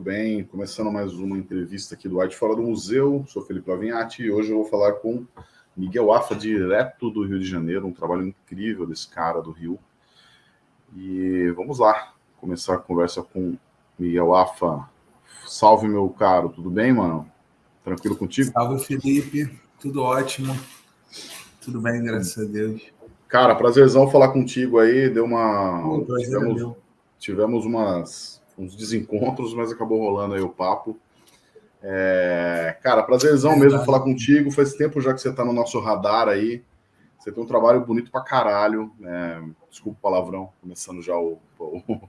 Muito bem, começando mais uma entrevista aqui do Arte Fora do Museu. Sou Felipe Lavinhati e hoje eu vou falar com Miguel Afa, direto do Rio de Janeiro. Um trabalho incrível desse cara do Rio. E vamos lá, começar a conversa com Miguel Afa. Salve, meu caro, tudo bem, mano? Tranquilo contigo? Salve, Felipe. Tudo ótimo. Tudo bem, graças a Deus. Cara, prazerzão falar contigo aí. Deu uma. Pô, tivemos, tivemos umas, uns desencontros, mas acabou rolando aí o papo. É... Cara, prazerzão é mesmo falar contigo. Faz tempo já que você tá no nosso radar aí. Você tem um trabalho bonito pra caralho. Né? Desculpa o palavrão, começando já o, o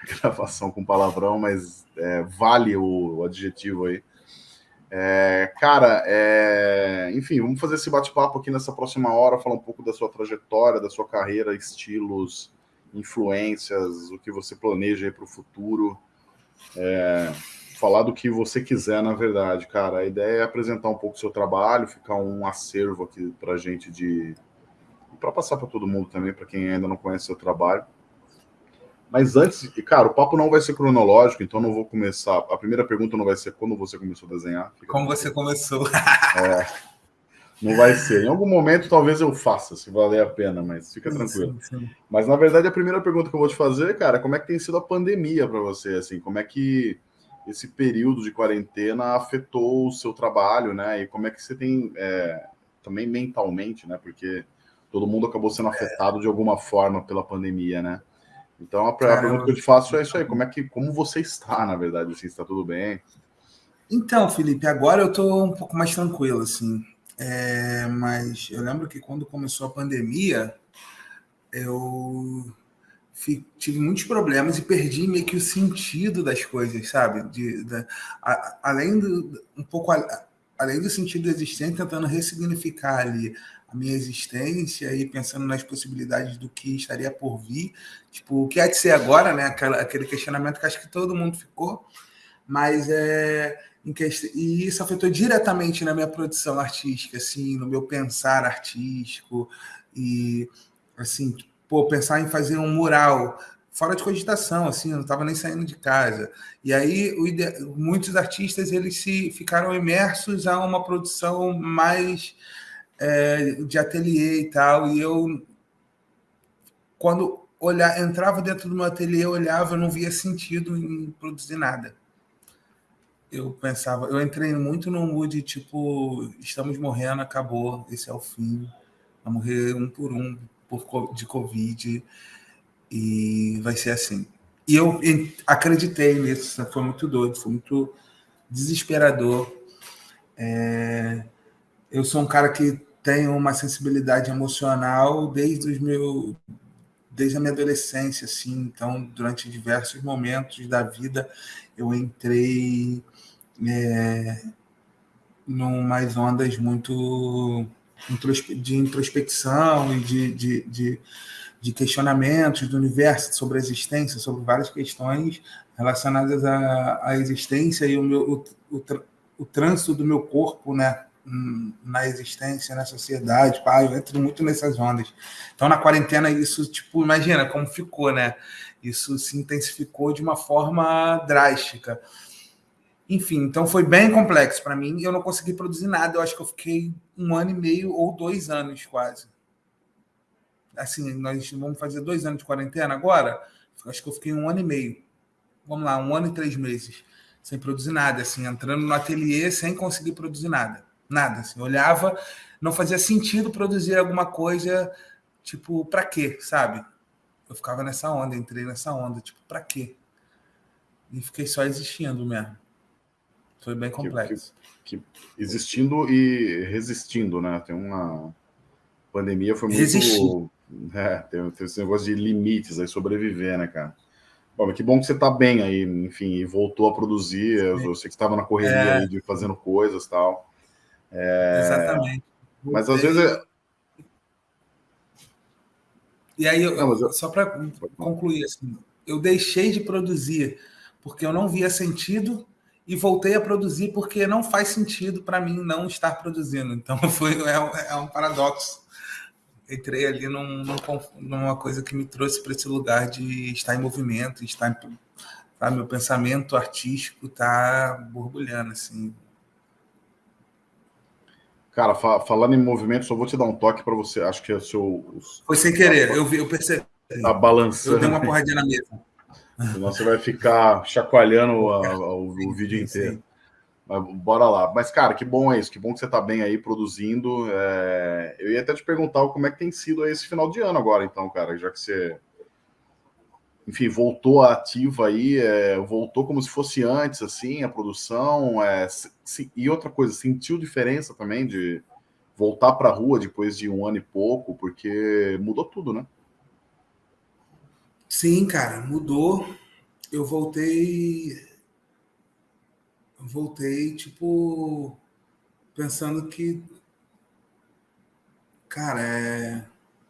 a gravação com palavrão, mas é, vale o, o adjetivo aí. É, cara, é, enfim, vamos fazer esse bate-papo aqui nessa próxima hora, falar um pouco da sua trajetória, da sua carreira, estilos, influências, o que você planeja para o futuro. É, falar do que você quiser, na verdade, cara. A ideia é apresentar um pouco o seu trabalho, ficar um acervo aqui para gente de. para passar para todo mundo também, para quem ainda não conhece o seu trabalho. Mas antes, cara, o papo não vai ser cronológico, então não vou começar. A primeira pergunta não vai ser quando você começou a desenhar. Como você começou. é, não vai ser. Em algum momento talvez eu faça, se valer a pena, mas fica tranquilo. Sim, sim. Mas na verdade a primeira pergunta que eu vou te fazer, cara, como é que tem sido a pandemia para você, assim? Como é que esse período de quarentena afetou o seu trabalho, né? E como é que você tem é, também mentalmente, né? Porque todo mundo acabou sendo afetado de alguma forma pela pandemia, né? Então a, Cara, pergunta que eu te faço é isso aí, como é que como você está, na verdade, assim, está tudo bem? Então, Felipe, agora eu estou um pouco mais tranquilo, assim. É, mas eu lembro que quando começou a pandemia, eu tive muitos problemas e perdi meio que o sentido das coisas, sabe? De, de a, além do um pouco a, além do sentido existente, tentando ressignificar ali a minha existência e pensando nas possibilidades do que estaria por vir. Tipo, o que é de ser agora, né? Aquela, aquele questionamento que acho que todo mundo ficou, mas é. E isso afetou diretamente na minha produção artística, assim, no meu pensar artístico e assim, pô, pensar em fazer um mural fora de cogitação, assim, eu não estava nem saindo de casa. E aí ide... muitos artistas eles se ficaram imersos a uma produção mais é, de ateliê e tal, e eu, quando olhar, entrava dentro do meu ateliê, olhava, eu não via sentido em produzir nada. Eu pensava, eu entrei muito no mood tipo, estamos morrendo, acabou, esse é o fim, vai morrer um por um por, de Covid, e vai ser assim. E eu acreditei nisso, foi muito doido, foi muito desesperador. É, eu sou um cara que tenho uma sensibilidade emocional desde os meu desde a minha adolescência assim então durante diversos momentos da vida eu entrei é, numas ondas muito de introspecção e de, de, de, de questionamentos do universo sobre a existência sobre várias questões relacionadas à, à existência e o meu o, o, o trânsito do meu corpo né na existência, na sociedade, pá, eu entro muito nessas ondas. Então, na quarentena, isso, tipo, imagina como ficou, né? Isso se intensificou de uma forma drástica. Enfim, então foi bem complexo para mim eu não consegui produzir nada. Eu acho que eu fiquei um ano e meio ou dois anos quase. Assim, nós vamos fazer dois anos de quarentena agora. Acho que eu fiquei um ano e meio. Vamos lá, um ano e três meses sem produzir nada, assim, entrando no ateliê sem conseguir produzir nada. Nada. Assim, olhava, não fazia sentido produzir alguma coisa, tipo, para quê, sabe? Eu ficava nessa onda, entrei nessa onda, tipo, para quê? E fiquei só existindo mesmo. Foi bem complexo. Que, que, que existindo e resistindo, né? Tem uma pandemia foi muito. Resistir. É, tem, tem esse negócio de limites aí, sobreviver, né, cara? Bom, que bom que você está bem aí, enfim, e voltou a produzir. Eu, eu sei que estava na correria é. aí de fazendo coisas tal. É... Exatamente. Mas às vezes. É... E aí, eu, não, eu... só para concluir, assim, eu deixei de produzir porque eu não via sentido e voltei a produzir porque não faz sentido para mim não estar produzindo. Então, foi, é, é um paradoxo. Entrei ali num, num, numa coisa que me trouxe para esse lugar de estar em movimento, estar em, Tá? Meu pensamento artístico tá borbulhando, assim. Cara, fa falando em movimento, só vou te dar um toque para você. Acho que é o seu. Foi sem querer, eu, vi, eu percebi. Tá balançando. Eu dei uma porradinha na mesa. Senão você vai ficar chacoalhando a, a, o, o, vídeo inteiro. Mas, bora lá. Mas, cara, que bom é isso. Que bom que você está bem aí produzindo. É... Eu ia até te perguntar como é que tem sido esse final de ano agora, então, cara, já que você enfim, voltou ativa aí, é, voltou como se fosse antes, assim, a produção. É, e outra coisa, sentiu diferença também de voltar para a rua depois de um ano e pouco, porque mudou tudo, né? Sim, cara, mudou. Eu voltei. Voltei, tipo, pensando que. Cara, é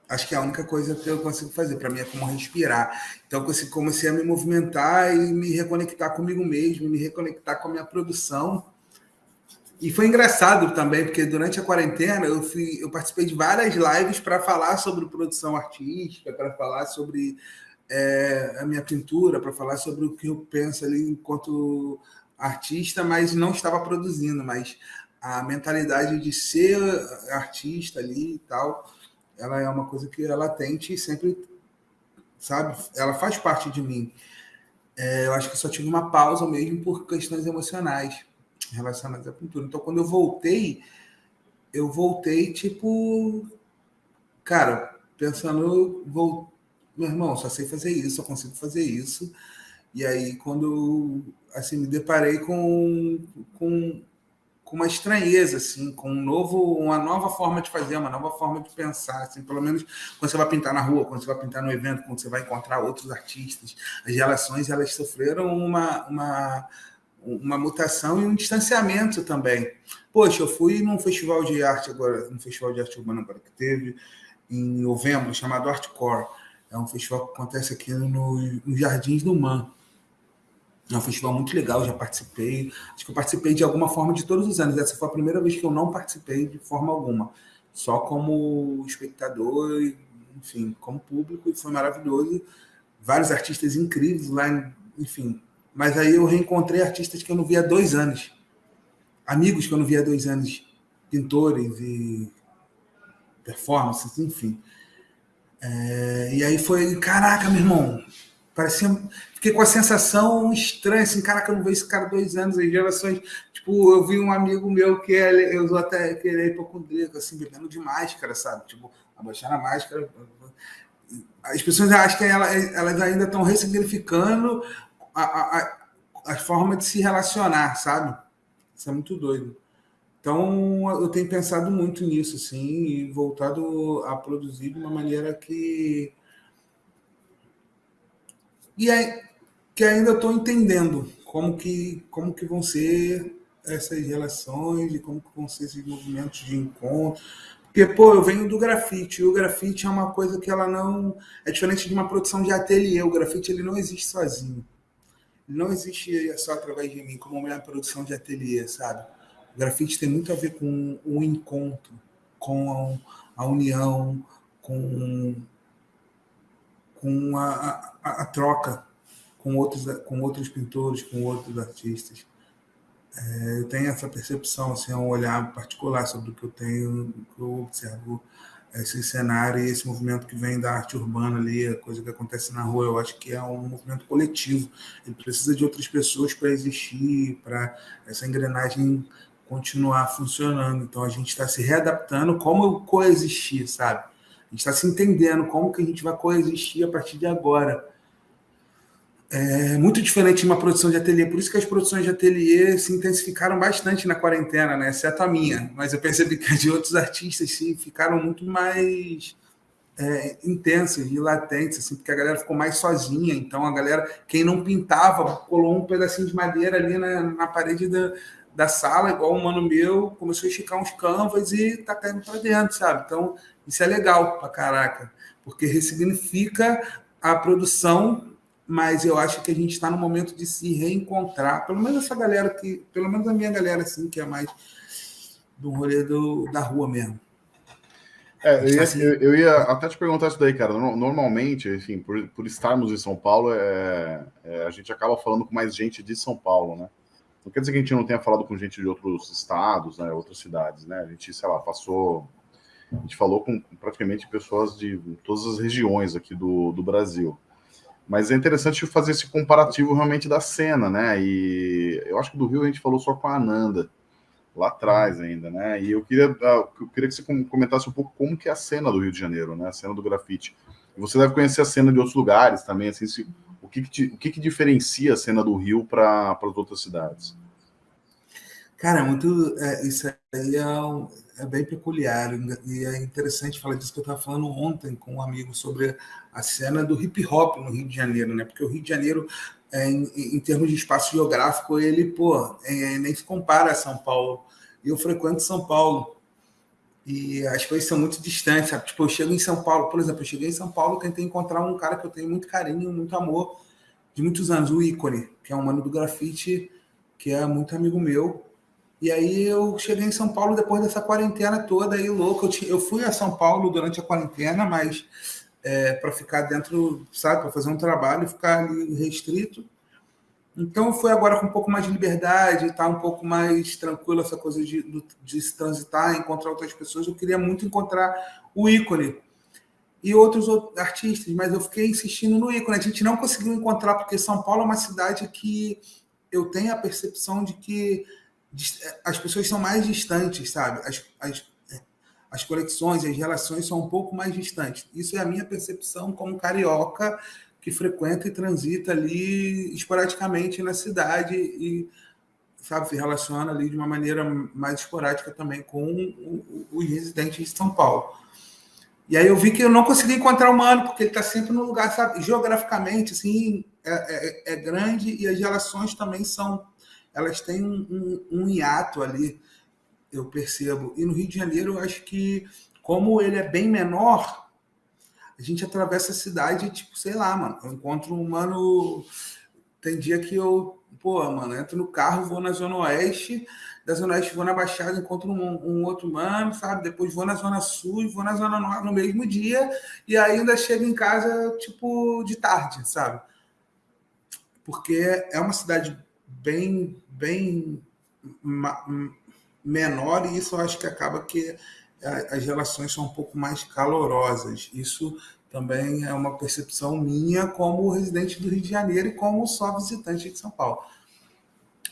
acho que é a única coisa que eu consigo fazer para mim é como respirar. Então comecei a me movimentar e me reconectar comigo mesmo, me reconectar com a minha produção. E foi engraçado também, porque durante a quarentena eu, fui, eu participei de várias lives para falar sobre produção artística, para falar sobre é, a minha pintura, para falar sobre o que eu penso ali enquanto artista, mas não estava produzindo, mas a mentalidade de ser artista ali e tal ela é uma coisa que é latente e sempre, sabe, ela faz parte de mim. É, eu acho que só tive uma pausa mesmo por questões emocionais relacionadas à pintura. Então, quando eu voltei, eu voltei tipo, cara, pensando, vou, meu irmão, só sei fazer isso, só consigo fazer isso. E aí, quando assim me deparei com, com com uma estranheza, assim, com um novo, uma nova forma de fazer, uma nova forma de pensar, assim, pelo menos quando você vai pintar na rua, quando você vai pintar no evento, quando você vai encontrar outros artistas, as relações elas sofreram uma, uma, uma mutação e um distanciamento também. Poxa, eu fui num festival de arte agora, um festival de arte urbana agora que teve em novembro, chamado Artcore. É um festival que acontece aqui no, no Jardins do Man. É um festival muito legal, já participei. Acho que eu participei de alguma forma de todos os anos. Essa foi a primeira vez que eu não participei de forma alguma. Só como espectador, enfim, como público, e foi maravilhoso. Vários artistas incríveis lá, enfim. Mas aí eu reencontrei artistas que eu não via há dois anos. Amigos que eu não via há dois anos. Pintores e performances, enfim. É, e aí foi, caraca, meu irmão, parecia fiquei com a sensação estranha, assim, caraca, eu não vejo esse cara dois anos, as gerações. Tipo, eu vi um amigo meu que é, eu usou até que ele é hipocondríaco, assim, bebendo de máscara, sabe? Tipo, abaixar a máscara. As pessoas acham que elas ainda estão ressignificando a, a, a, a forma de se relacionar, sabe? Isso é muito doido. Então, eu tenho pensado muito nisso, assim, e voltado a produzir de uma maneira que. E aí, que ainda estou entendendo como que, como que vão ser essas relações e como que vão ser esses movimentos de encontro. Porque, pô, eu venho do grafite, e o grafite é uma coisa que ela não... É diferente de uma produção de ateliê, o grafite ele não existe sozinho. Não existe só através de mim, como uma produção de ateliê, sabe? Grafite tem muito a ver com o encontro, com a união, com, com a, a, a troca com outros, com outros pintores, com outros artistas. É, eu tenho essa percepção, assim, um olhar particular sobre o que eu tenho, que eu observo esse cenário e esse movimento que vem da arte urbana ali, a coisa que acontece na rua, eu acho que é um movimento coletivo. Ele precisa de outras pessoas para existir, para essa engrenagem continuar funcionando. Então a gente está se readaptando como coexistir, sabe? A gente está se entendendo como que a gente vai coexistir a partir de agora é muito diferente de uma produção de ateliê. Por isso que as produções de ateliê se intensificaram bastante na quarentena, né? exceto a minha. Mas eu percebi que as de outros artistas sim, ficaram muito mais é, intensas e latentes, assim, porque a galera ficou mais sozinha. Então a galera, quem não pintava, colou um pedacinho de madeira ali na, na parede da, da sala, igual um mano meu, começou a esticar uns canvas e tá caindo para dentro, sabe? Então isso é legal pra caraca, porque ressignifica a produção mas eu acho que a gente está no momento de se reencontrar, pelo menos essa galera que, pelo menos a minha galera assim, que é mais do rolê do, da rua mesmo. É, eu, ia, assim... eu, eu, ia, até te perguntar isso daí, cara. Normalmente, enfim, por, por estarmos em São Paulo, é, é, a gente acaba falando com mais gente de São Paulo, né? Não quer dizer que a gente não tenha falado com gente de outros estados, né, outras cidades, né? A gente, sei lá, passou. A gente falou com praticamente pessoas de todas as regiões aqui do, do Brasil. Mas é interessante fazer esse comparativo realmente da cena, né? E eu acho que do Rio a gente falou só com a Ananda, lá atrás ainda, né? E eu queria, ah, eu queria que você comentasse um pouco como que é a cena do Rio de Janeiro, né? A cena do grafite. Você deve conhecer a cena de outros lugares também, assim, se, o que, que, o que, que diferencia a cena do Rio para as outras cidades? Cara, muito. É, isso aí é, é, bem peculiar. E é interessante falar disso que eu estava falando ontem com um amigo sobre a cena do hip hop no Rio de Janeiro, né? Porque o Rio de Janeiro, é, em, em, termos de espaço geográfico, ele, pô, é, nem se compara a São Paulo. E eu frequento São Paulo. E as coisas são muito distantes, sabe? Tipo, eu chego em São Paulo, por exemplo, eu cheguei em São Paulo, tentei encontrar um cara que eu tenho muito carinho, muito amor, de muitos anos, o Ícone, que é um mano do grafite, que é muito amigo meu. E aí eu cheguei em São Paulo depois dessa quarentena toda aí, louco. Eu, eu fui a São Paulo durante a quarentena, mas é, para ficar dentro, sabe, para fazer um trabalho ficar ali restrito. Então foi agora com um pouco mais de liberdade, tá um pouco mais tranquilo essa coisa de, de se transitar, encontrar outras pessoas. Eu queria muito encontrar o ícone e outros artistas, mas eu fiquei insistindo no ícone. A gente não conseguiu encontrar, porque São Paulo é uma cidade que eu tenho a percepção de que as pessoas são mais distantes, sabe? As, as, as conexões, as relações são um pouco mais distantes. Isso é a minha percepção como carioca que frequenta e transita ali esporadicamente na cidade e sabe se relaciona ali de uma maneira mais esporádica também com os residentes de São Paulo. E aí eu vi que eu não consegui encontrar o Mano, porque ele está sempre no lugar, sabe? Geograficamente, assim, é, é, é, grande e as relações também são... Elas têm um, um, um hiato ali, eu percebo. E no Rio de Janeiro, eu acho que, como ele é bem menor, a gente atravessa a cidade, tipo, sei lá, mano. Eu encontro um mano... Tem dia que eu, pô, mano, entro no carro, vou na Zona Oeste da Zona Oeste, vou na Baixada, encontro um, um, outro mano, sabe? Depois vou na Zona Sul e vou na Zona Norte no mesmo dia, e ainda chego em casa, tipo, de tarde, sabe? Porque é uma cidade bem, bem menor, e isso eu acho que acaba que as relações são um pouco mais calorosas. Isso também é uma percepção minha como residente do Rio de Janeiro e como só visitante de São Paulo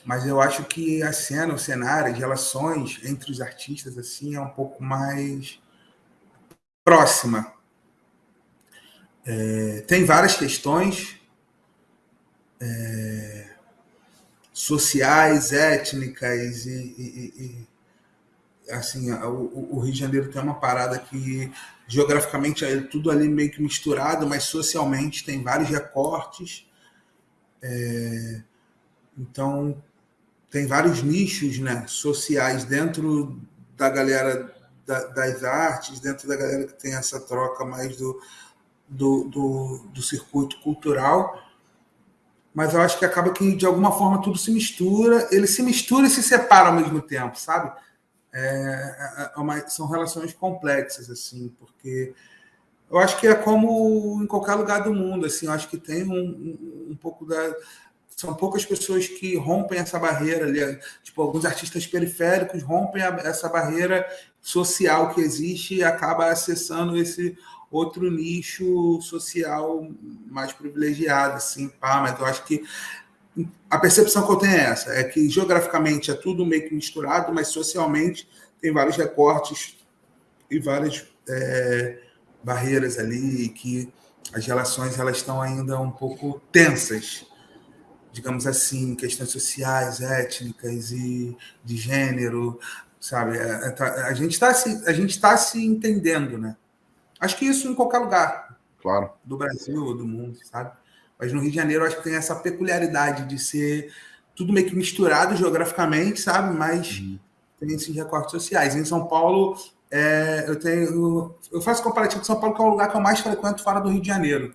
mas eu acho que a cena, o cenário, as relações entre os artistas assim é um pouco mais próxima. É, tem várias questões é, sociais, étnicas e, e, e assim o, o, Rio de Janeiro tem uma parada que geograficamente é tudo ali meio que misturado, mas socialmente tem vários recortes. É, então tem vários nichos né, sociais dentro da galera da, das artes, dentro da galera que tem essa troca mais do, do, do, do, circuito cultural. Mas eu acho que acaba que, de alguma forma, tudo se mistura. Ele se mistura e se separa ao mesmo tempo, sabe? É, é uma, são relações complexas, assim, porque eu acho que é como em qualquer lugar do mundo, assim, eu acho que tem um, um, um pouco da, são poucas pessoas que rompem essa barreira ali. Tipo, alguns artistas periféricos rompem a, essa barreira social que existe e acaba acessando esse outro nicho social mais privilegiado, assim, pá, mas eu acho que a percepção que eu tenho é essa, é que geograficamente é tudo meio que misturado, mas socialmente tem vários recortes e várias é, barreiras ali que as relações elas estão ainda um pouco tensas digamos assim, questões sociais, étnicas e de gênero, sabe? É, é, tá, a gente está se, a gente está se entendendo, né? Acho que isso em qualquer lugar, claro, do Brasil ou do mundo, sabe? Mas no Rio de Janeiro acho que tem essa peculiaridade de ser tudo meio que misturado geograficamente, sabe? Mas uhum. tem esses recortes sociais. Em São Paulo, é, eu tenho, eu faço comparativo com São Paulo, que é o lugar que eu mais frequento fora do Rio de Janeiro.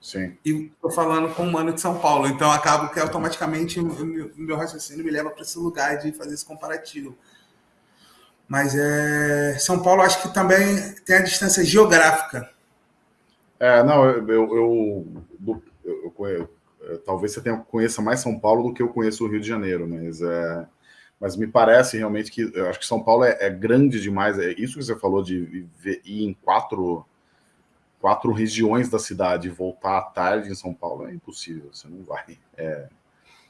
Sim. E estou falando com um mano de São Paulo, então acabo que automaticamente o meu raciocínio me leva para esse lugar de fazer esse comparativo. Mas é, São Paulo acho que também tem a distância geográfica. É, não, eu, eu, eu, eu talvez você tenha, conheça mais São Paulo do que eu conheço o Rio de Janeiro, mas é, mas me parece realmente que eu acho que São Paulo é, é grande demais. É isso que você falou de ir em quatro quatro regiões da cidade e voltar à tarde em São Paulo é impossível. Você não vai. É,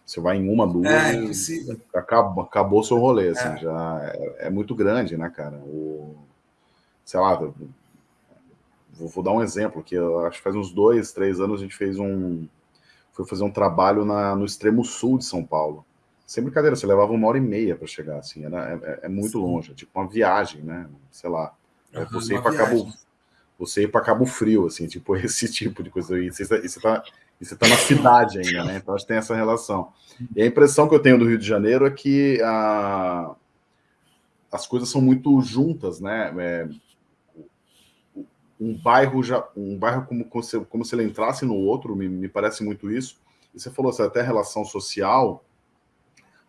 você vai em uma, duas, é, acabou, acabou seu rolê, assim, é. já é, é, muito grande, né, cara? O, sei lá, vou, vou, dar um exemplo que acho que faz uns dois, três anos a gente fez um, foi fazer um trabalho na, no extremo sul de São Paulo. Sem brincadeira, você levava uma hora e meia para chegar, assim, era, é, é muito Sim. longe, é tipo uma viagem, né? Sei lá, uhum, você ir para Cabo, você ir para Cabo Frio, assim, tipo esse tipo de coisa. E você, você tá e você está na cidade ainda, né? Então acho que tem essa relação. E a impressão que eu tenho do Rio de Janeiro é que a, as coisas são muito juntas, né? É, um bairro já, um bairro como, como, se, ele entrasse no outro, me, me parece muito isso. E você falou assim, até relação social.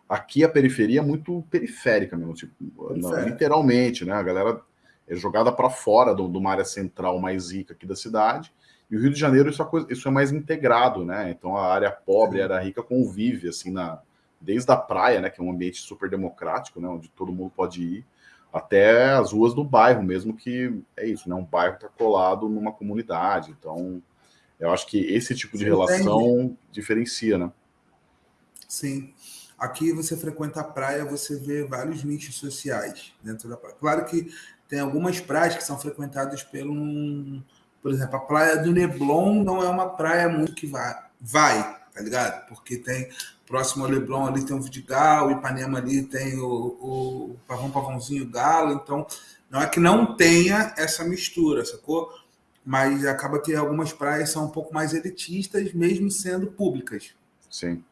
Aqui a periferia é muito periférica mesmo, tipo, não, literalmente, né? A galera é jogada para fora de uma área central mais rica aqui da cidade e o Rio de Janeiro, isso é, coisa, isso é mais integrado, né? Então a área pobre, a área rica convive, assim, na, desde a praia, né? Que é um ambiente super democrático, né? Onde todo mundo pode ir, até as ruas do bairro mesmo, que é isso, né? Um bairro está colado numa comunidade. Então, eu acho que esse tipo de Sim, relação entendi. diferencia, né? Sim. Aqui você frequenta a praia, você vê vários nichos sociais dentro da praia. Claro que tem algumas praias que são frequentadas pelo por exemplo, a praia do Leblon não é uma praia muito que vai, vai tá ligado? Porque tem próximo ao Leblon ali tem o Vidigal, o Ipanema ali tem o, o Pavão Pavãozinho Galo, então não é que não tenha essa mistura, sacou? Mas acaba que algumas praias são um pouco mais elitistas, mesmo sendo públicas. Sim.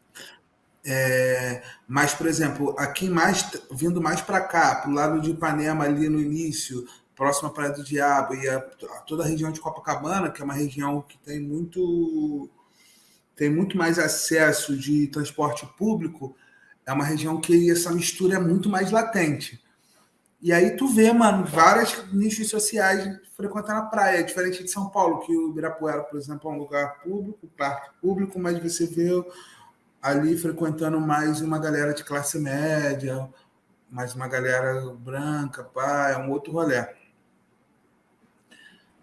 É, mas, por exemplo, aqui mais vindo mais para cá, para o lado de Ipanema ali no início, próxima à Praia do Diabo e a, a toda a região de Copacabana, que é uma região que tem muito tem muito mais acesso de transporte público, é uma região que essa mistura é muito mais latente. E aí tu vê, mano, várias nichos sociais frequentando a praia, diferente de São Paulo, que o Ibirapuera, por exemplo, é um lugar público, parque público, mas você vê ali frequentando mais uma galera de classe média, mais uma galera branca, pá, é um outro rolê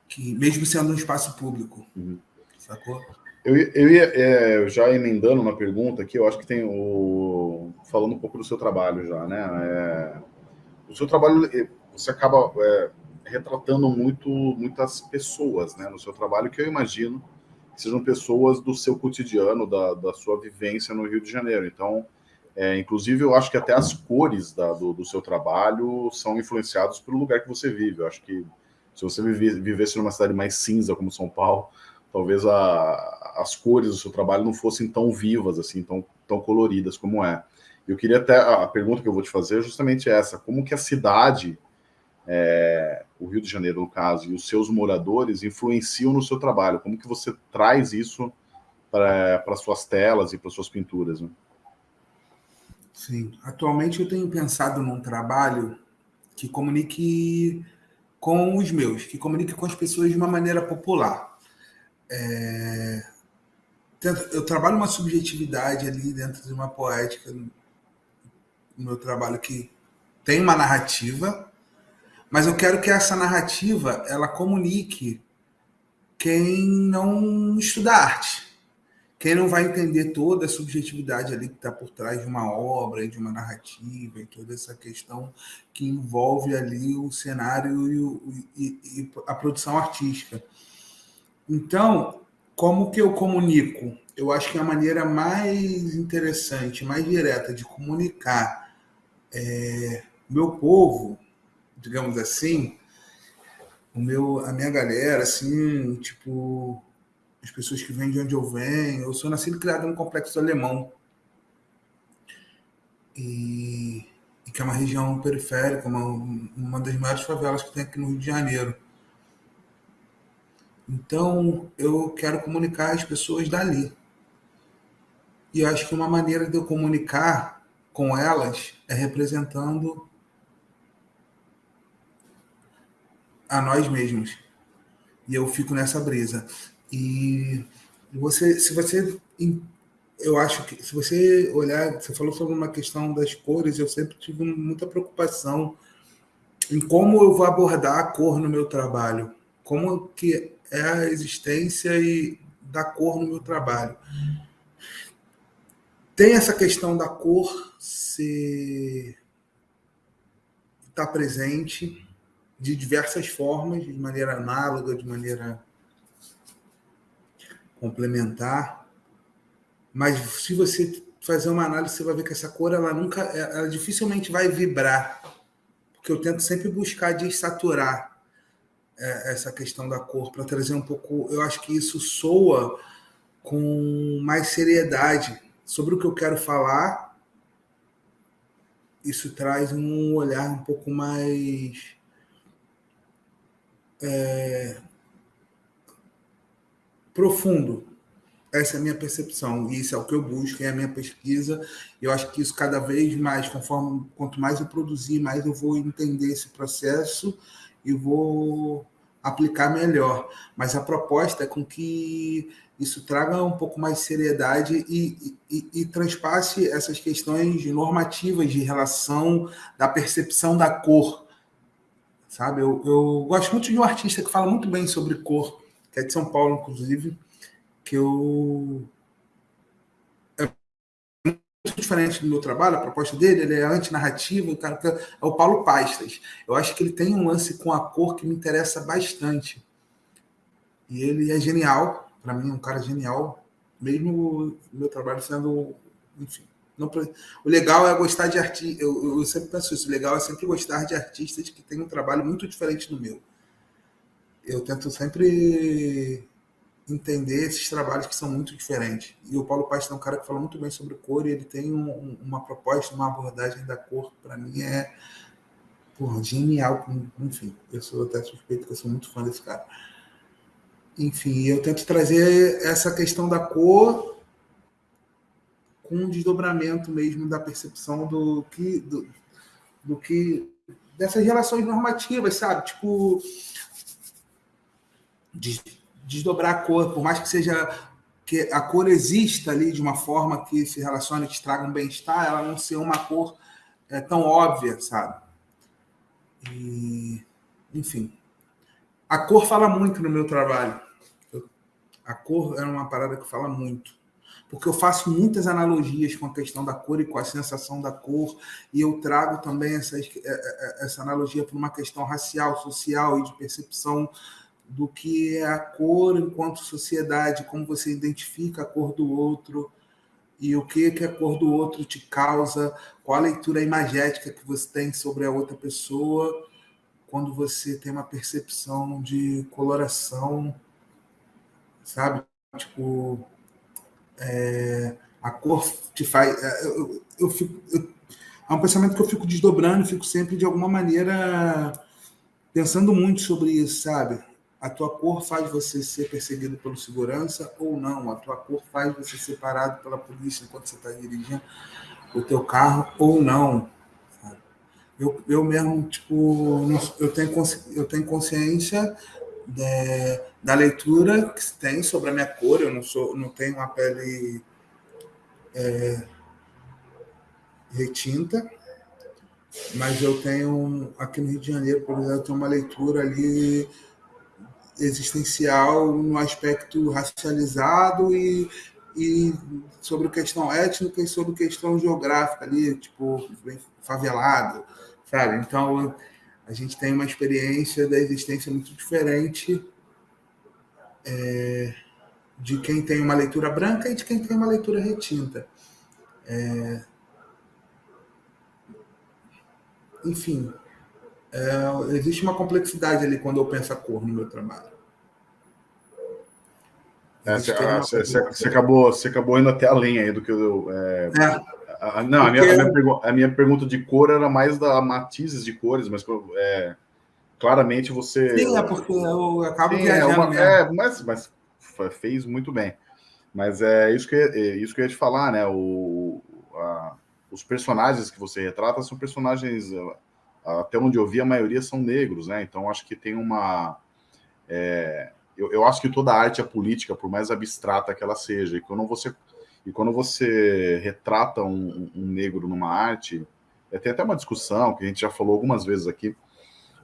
que mesmo sendo um espaço público. Uhum. Sacou? Eu, eu ia é, já emendando uma pergunta aqui, eu acho que tem o. Falando um pouco do seu trabalho já, né? É, o seu trabalho, você acaba é, retratando muito, muitas pessoas né, no seu trabalho, que eu imagino que sejam pessoas do seu cotidiano, da, da sua vivência no Rio de Janeiro. Então, é, inclusive, eu acho que até as cores da, do, do seu trabalho são influenciadas pelo lugar que você vive. Eu acho que se você vivesse numa cidade mais cinza como São Paulo, talvez a, as cores do seu trabalho não fossem tão vivas, assim, tão, tão coloridas como é. Eu queria até a pergunta que eu vou te fazer é justamente essa: como que a cidade, é, o Rio de Janeiro no caso, e os seus moradores influenciam no seu trabalho? Como que você traz isso para suas telas e para suas pinturas? Né? Sim, atualmente eu tenho pensado num trabalho que comunique com os meus, que comunique com as pessoas de uma maneira popular. É... Eu trabalho uma subjetividade ali dentro de uma poética no meu trabalho que tem uma narrativa, mas eu quero que essa narrativa ela comunique quem não estuda arte. Quem não vai entender toda a subjetividade ali que está por trás de uma obra, de uma narrativa, e toda essa questão que envolve ali o cenário e, e, e a produção artística. Então, como que eu comunico? Eu acho que a maneira mais interessante, mais direta de comunicar é, meu povo, digamos assim, o meu, a minha galera, assim, tipo, as pessoas que vêm de onde eu venho. Eu sou nascido e criado no complexo alemão. E, e, que é uma região periférica, uma, uma das maiores favelas que tem aqui no Rio de Janeiro. Então, eu quero comunicar as pessoas dali. E eu acho que uma maneira de eu comunicar com elas é representando a nós mesmos. E eu fico nessa brisa. E você, se você, eu acho que se você olhar, você falou sobre uma questão das cores, eu sempre tive muita preocupação em como eu vou abordar a cor no meu trabalho, como que é a existência e da cor no meu trabalho. Tem essa questão da cor ser estar tá presente de diversas formas, de maneira análoga, de maneira complementar. Mas se você fazer uma análise, você vai ver que essa cor ela nunca, ela dificilmente vai vibrar, porque eu tento sempre buscar desaturar é, essa questão da cor para trazer um pouco. Eu acho que isso soa com mais seriedade sobre o que eu quero falar. Isso traz um olhar um pouco mais é, profundo. Essa é a minha percepção, e isso é o que eu busco, é a minha pesquisa. Eu acho que isso cada vez mais, conforme quanto mais eu produzir, mais eu vou entender esse processo e vou aplicar melhor. Mas a proposta é com que isso traga um pouco mais de seriedade e, e, e, transpasse essas questões normativas de relação da percepção da cor sabe? Eu, eu gosto muito de um artista que fala muito bem sobre cor, que é de São Paulo, inclusive, que eu diferente do meu trabalho, a proposta dele, ele é antinarrativa, o cara é o Paulo Pastas. Eu acho que ele tem um lance com a cor que me interessa bastante. E ele é genial, para mim, é um cara genial, mesmo o meu trabalho sendo, enfim, não, o legal é gostar de artistas. Eu, eu, sempre penso isso. O legal é sempre gostar de artistas que têm um trabalho muito diferente do meu. Eu tento sempre entender esses trabalhos que são muito diferentes. E o Paulo Paz é um cara que fala muito bem sobre cor e ele tem um, uma proposta, uma abordagem da cor, para mim é porra, genial. Enfim, eu sou até suspeito que eu sou muito fã desse cara. Enfim, eu tento trazer essa questão da cor com um desdobramento mesmo da percepção do que do, do que dessas relações normativas, sabe? Tipo desdobrar a cor, por mais que seja que a cor exista ali de uma forma que se relacione, que traga um bem-estar, ela não ser uma cor é, tão óbvia, sabe? E, enfim, a cor fala muito no meu trabalho. A cor é uma parada que fala muito porque eu faço muitas analogias com a questão da cor e com a sensação da cor, e eu trago também essa, é, é, é, essa analogia para uma questão racial, social e de percepção do que é a cor enquanto sociedade, como você identifica a cor do outro e o que, que a cor do outro te causa, qual a leitura imagética que você tem sobre a outra pessoa quando você tem uma percepção de coloração, sabe? Tipo, é, a cor te faz. É, eu, eu fico, eu, é um pensamento que eu fico desdobrando, fico sempre de alguma maneira pensando muito sobre isso, sabe? A tua cor faz você ser perseguido pelo segurança ou não? A tua cor faz você ser parado pela polícia enquanto você está dirigindo o teu carro ou não? Eu, eu mesmo, tipo, eu tenho, eu tenho consciência de, da leitura que tem sobre a minha cor. Eu não sou, não tenho uma pele é, retinta, mas eu tenho aqui no Rio de Janeiro, por exemplo, eu tenho uma leitura ali existencial no aspecto racializado e, e sobre questão étnica e sobre questão geográfica ali, tipo, favelado, sabe? Então, a gente tem uma experiência da existência muito diferente é, de quem tem uma leitura branca e de quem tem uma leitura retinta. É, enfim, é, existe uma complexidade ali quando eu penso a cor no meu trabalho. É, você, ah, você, acabou, você acabou indo até além aí do que eu. É, é. A, não, a minha, a, minha a minha, pergunta de cor era mais da matizes de cores, mas é, claramente você. Sim, é porque eu acabo Sim, é, uma, é, mas, mas fez muito bem. Mas é isso que, é isso que eu ia te falar, né? O, a, os personagens que você retrata são personagens até onde eu vi, a maioria são negros, né? Então acho que tem uma. É, eu, eu, acho que toda arte é política, por mais abstrata que ela seja. E quando você, e quando você retrata um, um negro numa arte, é, tem até uma discussão que a gente já falou algumas vezes aqui,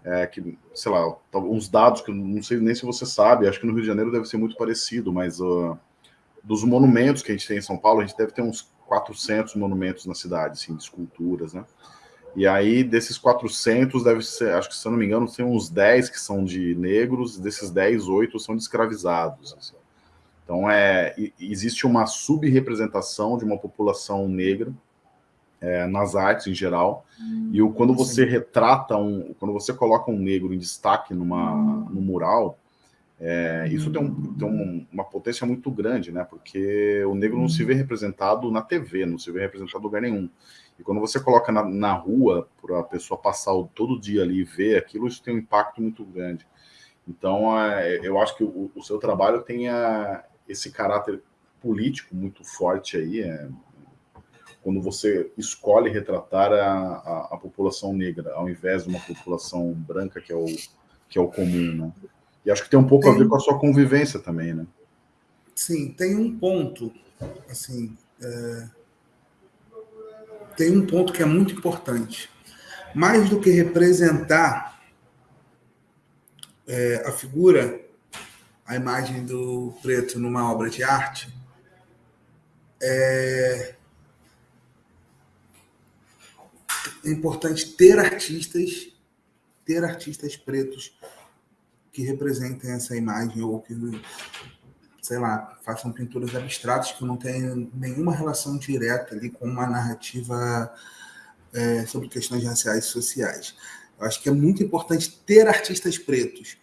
é, que, sei lá, uns dados que eu não sei nem se você sabe, acho que no Rio de Janeiro deve ser muito parecido, mas uh, dos monumentos que a gente tem em São Paulo, a gente deve ter uns 400 monumentos na cidade, assim, de esculturas, né? E aí, desses 400, deve ser, acho que se eu não me engano, tem uns 10 que são de negros, desses 10, 8 são de escravizados. Assim. Então, é, existe uma subrepresentação de uma população negra é, nas artes em geral. Hum, e o, quando você retrata um, quando você coloca um negro em destaque numa, hum. no mural, é, isso tem, um, tem um, uma potência muito grande, né? Porque o negro não se vê representado na TV, não se vê representado em lugar nenhum. E quando você coloca na, na rua para a pessoa passar o, todo dia ali e ver aquilo, isso tem um impacto muito grande. Então, é, eu acho que o, o seu trabalho tem esse caráter político muito forte aí, é, quando você escolhe retratar a, a, a, população negra, ao invés de uma população branca, que é o, que é o comum, né? E acho que tem um pouco tem, a ver com a sua convivência também, né? Sim, tem um ponto, assim, é, tem um ponto que é muito importante. Mais do que representar é, a figura, a imagem do preto numa obra de arte, é, é importante ter artistas, ter artistas pretos que representem essa imagem ou que, sei lá, façam pinturas abstratas que não tenham nenhuma relação direta ali com uma narrativa é, sobre questões raciais e sociais. Eu acho que é muito importante ter artistas pretos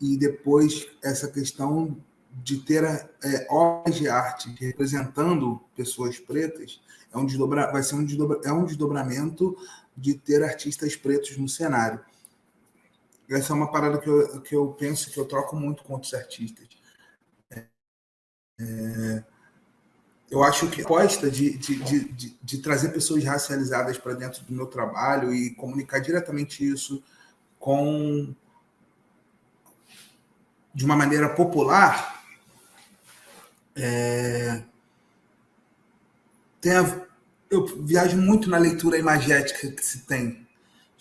e depois essa questão de ter é, obras de arte representando pessoas pretas é um desdobra, vai ser um, desdobra, é um desdobramento de ter artistas pretos no cenário. Essa é uma parada que eu, que eu penso que eu troco muito com outros artistas. É, eu acho que a proposta de, de, de, de, trazer pessoas racializadas para dentro do meu trabalho e comunicar diretamente isso com de uma maneira popular é, tem a, eu viajo muito na leitura imagética que se tem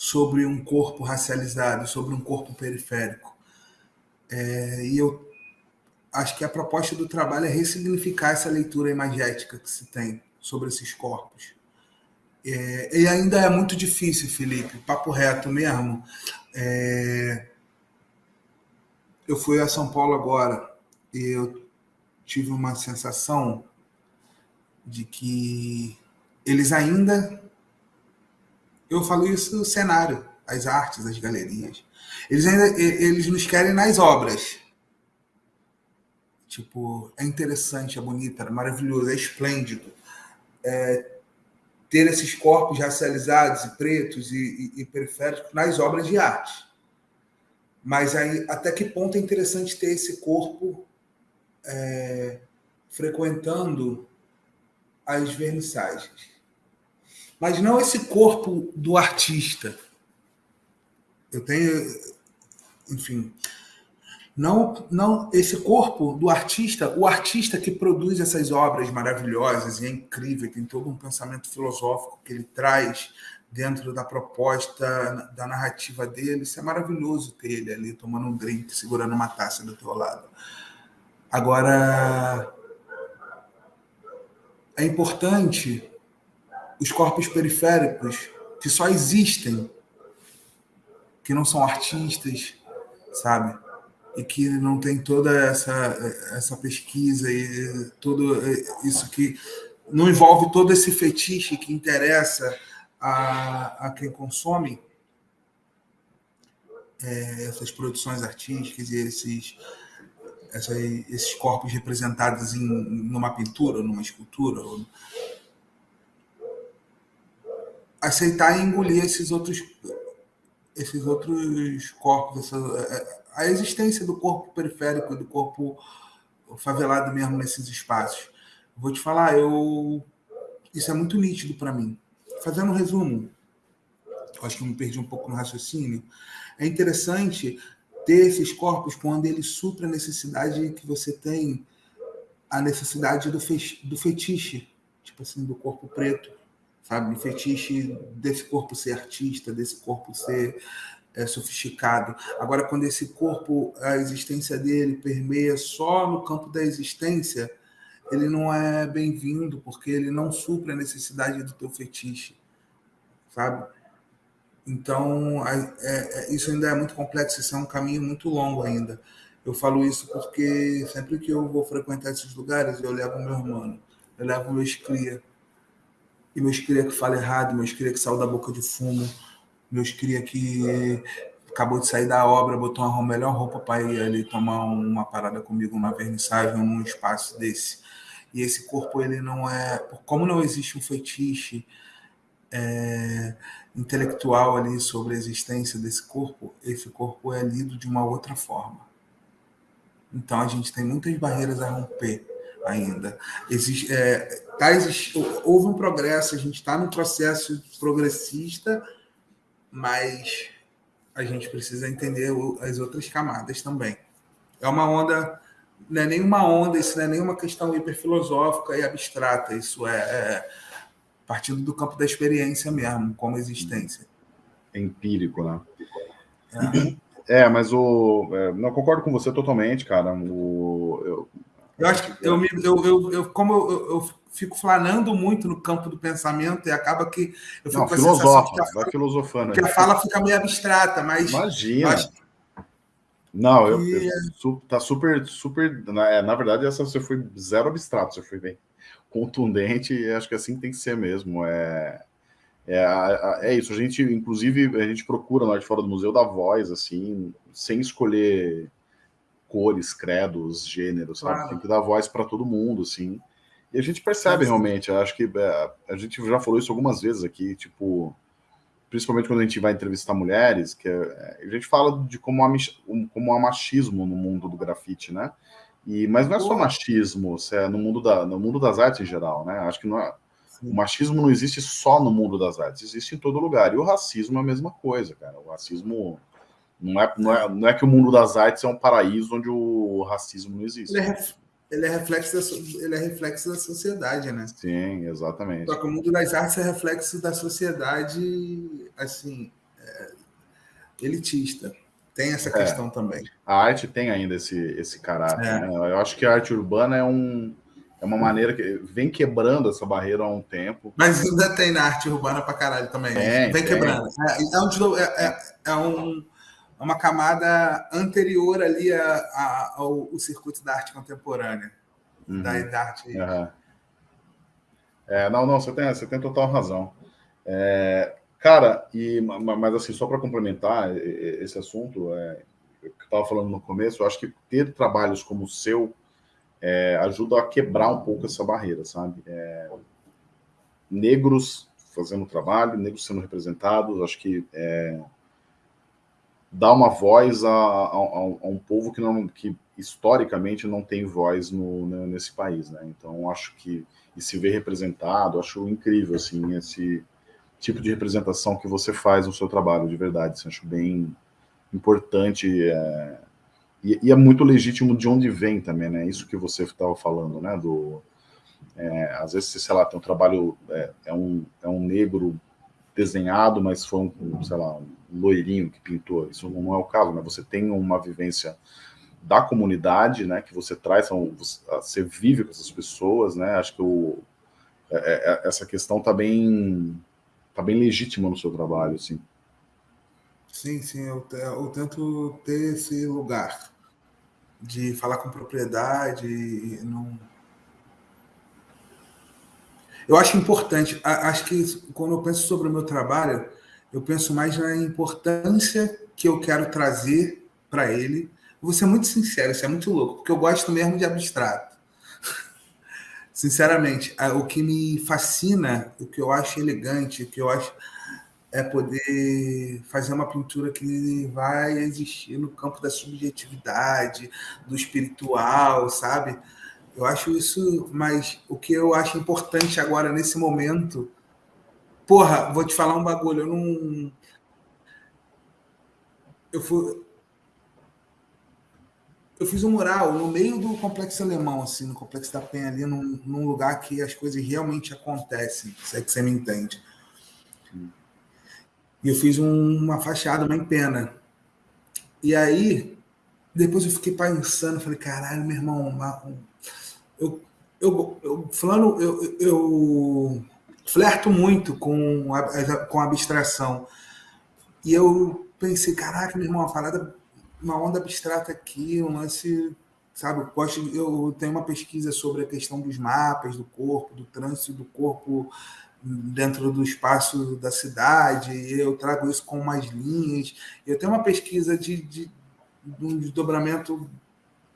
sobre um corpo racializado, sobre um corpo periférico. É, e eu acho que a proposta do trabalho é ressignificar essa leitura imagética que se tem sobre esses corpos. É, e ainda é muito difícil, Felipe, papo reto mesmo. É, eu fui a São Paulo agora e eu tive uma sensação de que eles ainda eu falo isso no cenário, as artes, as galerias. Eles ainda eles nos querem nas obras. Tipo, é interessante, é bonito, é maravilhoso, é esplêndido. É, ter esses corpos racializados e pretos e, e, e, periféricos nas obras de arte. Mas aí, até que ponto é interessante ter esse corpo é, frequentando as vernissagens? Mas não esse corpo do artista. Eu tenho, enfim, não, não esse corpo do artista, o artista que produz essas obras maravilhosas e é incrível, tem todo um pensamento filosófico que ele traz dentro da proposta da narrativa dele. Isso é maravilhoso ter ele ali tomando um drink, segurando uma taça do teu lado. Agora, é importante os corpos periféricos que só existem, que não são artistas, sabe? E que não tem toda essa, essa pesquisa e tudo isso que não envolve todo esse fetiche que interessa a, a quem consome é, essas produções artísticas e esses, esses corpos representados em numa pintura, numa escultura, ou, aceitar e engolir esses outros esses outros corpos, essa, a existência do corpo periférico, do corpo favelado mesmo nesses espaços. Vou te falar, eu isso é muito nítido para mim. Fazendo um resumo, acho que eu me perdi um pouco no raciocínio. É interessante ter esses corpos quando ele supra a necessidade que você tem, a necessidade do, fe do fetiche, tipo assim, do corpo preto, sabe? O fetiche desse corpo ser artista, desse corpo ser é, sofisticado. Agora, quando esse corpo, a existência dele permeia só no campo da existência, ele não é bem-vindo, porque ele não supre a necessidade do teu fetiche, sabe? Então, é, é, isso ainda é muito complexo, isso é um caminho muito longo ainda. Eu falo isso porque sempre que eu vou frequentar esses lugares, eu levo meu irmão, eu levo meu escria. E meu escria que fala errado, meu escria que saiu da boca de fumo, meu escria que acabou de sair da obra, botou uma melhor roupa para ir ali tomar uma parada comigo, uma vernissagem, num espaço desse. E esse corpo, ele não é. Como não existe um fetiche, é, intelectual ali sobre a existência desse corpo, esse corpo é lido de uma outra forma. Então a gente tem muitas barreiras a romper ainda. Existe, é, tá, existe, houve um progresso, a gente está num processo progressista, mas a gente precisa entender as outras camadas também. É uma onda, não é nenhuma onda, isso não é nenhuma questão hiperfilosófica e abstrata, isso é, é partindo do campo da experiência mesmo, como existência. É empírico, né? É, é mas o. É, não concordo com você totalmente, cara. O, eu, eu acho que eu, eu, eu, eu como eu, eu, fico flanando muito no campo do pensamento e acaba que eu fico não, com a sensação que a, fala, filosofando que a fala fica meio abstrata, mas imagina. Não, eu, eu, é tá super, super. Na, é, na verdade, essa você foi zero abstrato, você foi bem contundente, e acho que assim tem que ser mesmo. É, é, é isso, a gente, inclusive, a gente procura lá de fora do museu dar voz, assim, sem escolher cores, credos, gêneros, sabe? Claro. Tem que dar voz para todo mundo, assim. E a gente percebe realmente, acho que é, a gente já falou isso algumas vezes aqui, tipo, principalmente quando a gente vai entrevistar mulheres, que é, a gente fala de como há, como há machismo no mundo do grafite, né? E, mas não é só machismo, é no mundo, da, no mundo das artes em geral, né? Acho que não é, o machismo não existe só no mundo das artes, existe em todo lugar. E o racismo é a mesma coisa, cara. O racismo não é, não é, não é que o mundo das artes é um paraíso onde o racismo não existe. Ele é, ele é, reflexo, da, ele é reflexo da sociedade, né? Sim, exatamente. Só que o mundo das artes é reflexo da sociedade, assim, é, elitista. Tem essa é. questão é, também. A arte tem ainda esse, esse caráter. É. Né? Eu acho que a arte urbana é, um, é uma maneira que vem quebrando essa barreira há um tempo. Mas ainda tem na arte urbana pra caralho também. Tem, vem tem. quebrando. É, um, é, um, uma camada anterior ali a, a, ao, ao, circuito da arte contemporânea. Uhum. Da, da arte. Uhum. É, não, não, você tem, você tem total razão. É, Cara, e, mas assim, só para complementar esse assunto, é, que eu estava falando no começo, eu acho que ter trabalhos como o seu é, ajuda a quebrar um pouco essa barreira, sabe? É, negros fazendo trabalho, negros sendo representados, acho que é, dá uma voz a, a, a, um povo que, não, que historicamente não tem voz no, né, nesse país, né? Então, acho que e se ver representado, acho incrível, assim, esse tipo de representação que você faz no seu trabalho, de verdade. Assim, acho bem importante é, e, e, é muito legítimo de onde vem também, né? Isso que você estava falando, né? Do, é, às vezes, sei lá, tem um trabalho, é, é, um, é um negro desenhado, mas foi um, sei lá, um loirinho que pintou. Isso não é o caso, né? Você tem uma vivência da comunidade, né? Que você traz, você vive com essas pessoas, né? Acho que o, é, é, essa questão está bem tá bem legítima no seu trabalho, assim. Sim, sim, eu, eu tento ter esse lugar de falar com propriedade, não... Eu acho importante, acho que quando eu penso sobre o meu trabalho, eu penso mais na importância que eu quero trazer para ele. Vou ser muito sincero, isso é muito louco, porque eu gosto mesmo de abstrato. Sinceramente, o que me fascina, o que eu acho elegante, o que eu acho é poder fazer uma pintura que vai existir no campo da subjetividade, do espiritual, sabe? Eu acho isso, mas o que eu acho importante agora nesse momento, porra, vou te falar um bagulho, eu não eu fui. Eu fiz um mural no meio do complexo alemão, assim, no complexo da Penha, ali, num, num lugar que as coisas realmente acontecem, se é que você me entende. E eu fiz um, uma fachada, uma empena. E aí, depois eu fiquei pensando, falei, caralho, meu irmão, eu, eu, eu, falando, eu, eu flerto muito com a, com a abstração. E eu pensei, caraca, meu irmão, uma parada, uma onda abstrata aqui, um lance, sabe? Eu, gosto, eu tenho uma pesquisa sobre a questão dos mapas do corpo, do trânsito do corpo dentro do espaço da cidade, eu trago isso com umas linhas. Eu tenho uma pesquisa de, de, de um desdobramento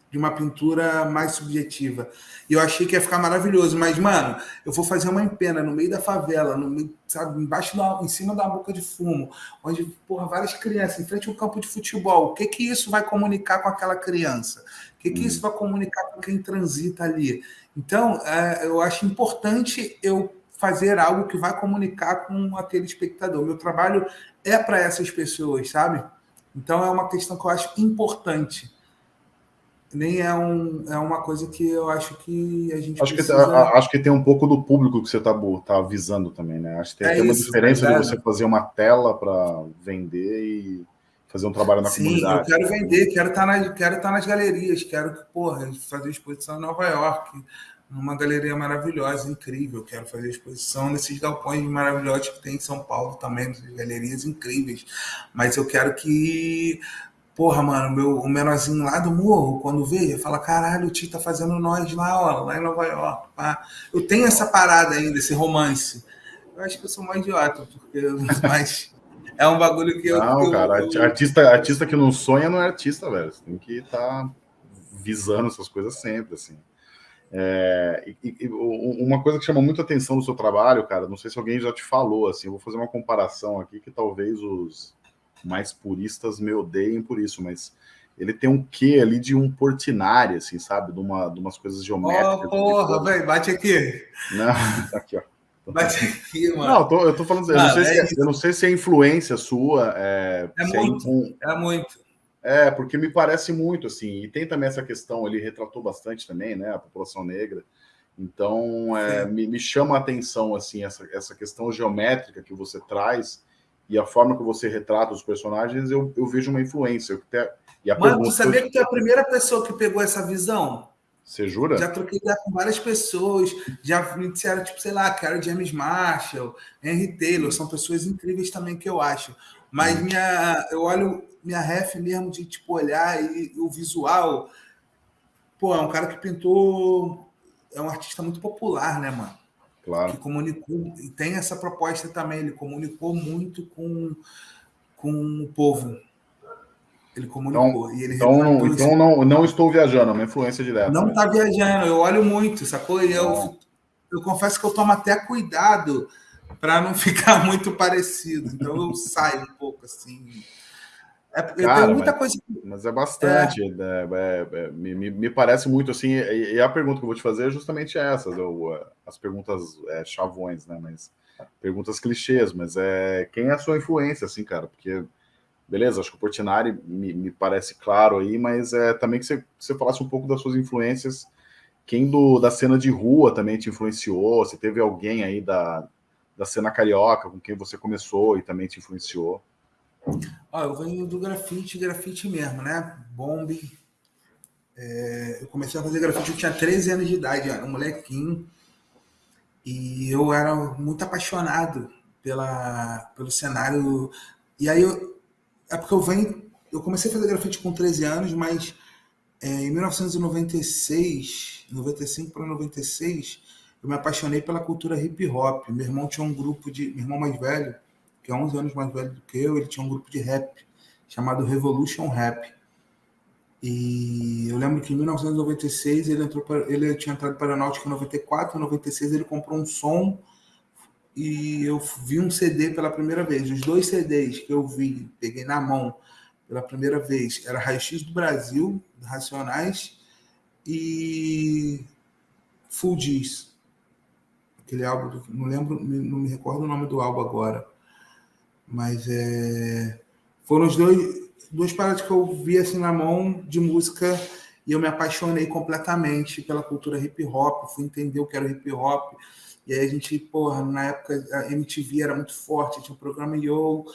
de uma pintura mais subjetiva. E eu achei que ia ficar maravilhoso, mas, mano, eu vou fazer uma empena no meio da favela, no meio, sabe, embaixo da, em cima da boca de fumo, onde, porra, várias crianças, em frente a um campo de futebol. O que que isso vai comunicar com aquela criança? O que que isso vai comunicar com quem transita ali? Então, é, eu acho importante eu fazer algo que vai comunicar com aquele espectador. Meu trabalho é para essas pessoas, sabe? Então, é uma questão que eu acho importante nem é, um, é uma coisa que eu acho que a gente acho precisa... que acho que tem um pouco do público que você está tá avisando também né? Acho que tem, é tem uma isso, diferença de você fazer uma tela para vender e fazer um trabalho na Sim, comunidade. eu quero vender quero estar tá na, quero estar tá nas galerias quero porra fazer exposição em Nova York numa galeria maravilhosa incrível. Quero fazer exposição nesses galpões maravilhosos que tem em São Paulo também galerias incríveis. Mas eu quero que Porra, mano, meu, o menorzinho lá do morro, quando veio, fala: caralho, o tio tá fazendo nós lá, ó, lá em Nova York. Pá. Eu tenho essa parada ainda, esse romance. Eu acho que eu sou mais idiota, porque. Mas é um bagulho que eu. Não, eu, cara, eu, artista, artista que não sonha não é artista, velho. Você tem que estar tá visando essas coisas sempre, assim. É, e, e, uma coisa que chama muito atenção no seu trabalho, cara, não sei se alguém já te falou, assim, eu vou fazer uma comparação aqui que talvez os mais puristas me odeiem por isso, mas ele tem um quê ali de um Portinari, assim, sabe? De, uma, de umas coisas geométricas. Oh, porra, velho, bate aqui. Não, aqui, ó. Bate aqui, mano. Não, eu tô, eu tô falando, eu, não sei é se, é, eu não sei se é influência sua. É, é muito, é, é muito. É, porque me parece muito, assim, e tem também essa questão, ele retratou bastante também, né, a população negra, então é, me, me, chama a atenção, assim, essa, essa questão geométrica que você traz, e a forma que você retrata os personagens, eu, eu vejo uma influência. Até, e a Mano, tu sabia que tu é a primeira pessoa que pegou essa visão? Você jura? Já troquei ideia com várias pessoas, já me disseram, tipo, sei lá, cara James Marshall, Henry Taylor, são pessoas incríveis também que eu acho. Mas hum. minha, eu olho minha ref mesmo de tipo olhar e, e o visual. Pô, é um cara que pintou. É um artista muito popular, né, mano? Claro. Que comunicou, e tem essa proposta também, ele comunicou muito com, com o povo. Ele comunicou. Então, e ele então, não, então não, não estou viajando, é uma influência direta. Não está viajando, eu olho muito, sacou? E eu, eu confesso que eu tomo até cuidado para não ficar muito parecido. Então eu saio um pouco assim. É, Cara, muita mas, coisa. Mas é bastante. É. Né? É, é, me, me, parece muito assim. E, e, a pergunta que eu vou te fazer é justamente essa: eu, as perguntas é, chavões, né? Mas perguntas clichês. Mas é quem é a sua influência, assim, cara? Porque, beleza, acho que o Portinari me, me parece claro aí, mas é também que você, você falasse um pouco das suas influências. Quem do, da cena de rua também te influenciou? Se teve alguém aí da, da cena carioca com quem você começou e também te influenciou? Ó, eu venho do grafite, grafite mesmo, né? Bomb. É, eu comecei a fazer grafite, eu tinha 13 anos de idade, era um molequinho. E eu era muito apaixonado pela, pelo cenário. E aí, eu, é porque eu venho. Eu comecei a fazer grafite com 13 anos, mas é, em 1996, 95 para 96, eu me apaixonei pela cultura hip hop. Meu irmão tinha um grupo de. Meu irmão mais velho que é 11 anos mais velho do que eu, ele tinha um grupo de rap chamado Revolution Rap. E eu lembro que em 1996 ele entrou para, ele tinha entrado para a Náutica em 94, em 96 ele comprou um som e eu vi um CD pela primeira vez. Os dois CDs que eu vi, peguei na mão pela primeira vez, era Raio X do Brasil, Racionais e Full Diz. Aquele álbum, não lembro, não me recordo o nome do álbum agora. Mas é, foram os dois. duas paradas que eu vi assim na mão de música e eu me apaixonei completamente pela cultura hip hop, fui entender o que era hip hop. E aí a gente, porra, na época a MTV era muito forte, tinha o programa Yo,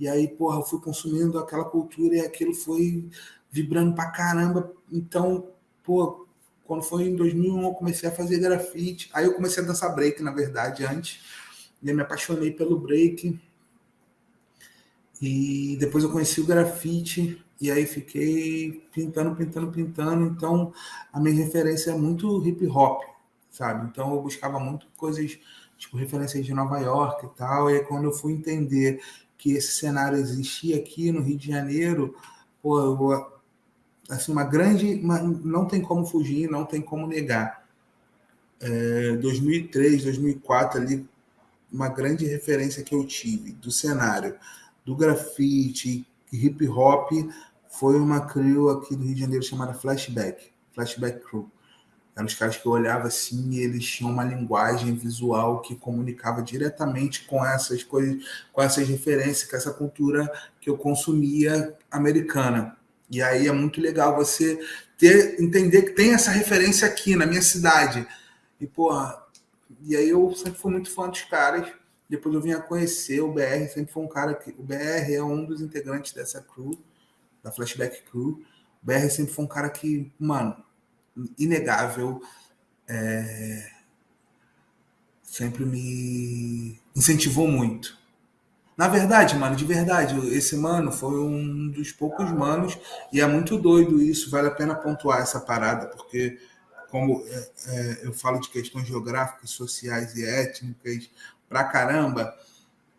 e aí, porra, eu fui consumindo aquela cultura e aquilo foi vibrando pra caramba. Então, pô, quando foi em 2001 eu comecei a fazer grafite. Aí eu comecei a dançar break, na verdade, antes. E eu me apaixonei pelo break. E depois eu conheci o grafite e aí fiquei pintando, pintando, pintando. Então a minha referência é muito hip hop, sabe? Então eu buscava muito coisas, tipo referências de Nova York e tal. E aí, quando eu fui entender que esse cenário existia aqui no Rio de Janeiro, pô, eu, assim, uma grande. Uma, não tem como fugir, não tem como negar. É, 2003, 2004 ali, uma grande referência que eu tive do cenário do grafite, hip hop, foi uma crew aqui do Rio de Janeiro chamada Flashback, Flashback Crew. Eram os caras que eu olhava assim e eles tinham uma linguagem visual que comunicava diretamente com essas coisas, com essas referências, com essa cultura que eu consumia americana. E aí é muito legal você ter, entender que tem essa referência aqui na minha cidade. E, porra, e aí eu sempre fui muito fã dos caras. Depois eu vim a conhecer o BR, sempre foi um cara que. O BR é um dos integrantes dessa crew, da Flashback Crew. O BR sempre foi um cara que, mano, inegável. É, sempre me incentivou muito. Na verdade, mano, de verdade, esse mano foi um dos poucos manos, e é muito doido isso, vale a pena pontuar essa parada, porque como é, é, eu falo de questões geográficas, sociais e étnicas, pra caramba,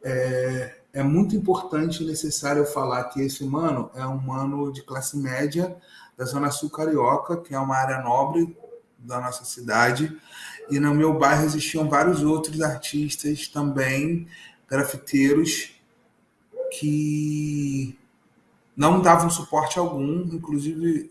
é, é muito importante e necessário falar que esse mano é um mano de classe média da Zona Sul Carioca, que é uma área nobre da nossa cidade. E no meu bairro existiam vários outros artistas também, grafiteiros, que não davam suporte algum. Inclusive,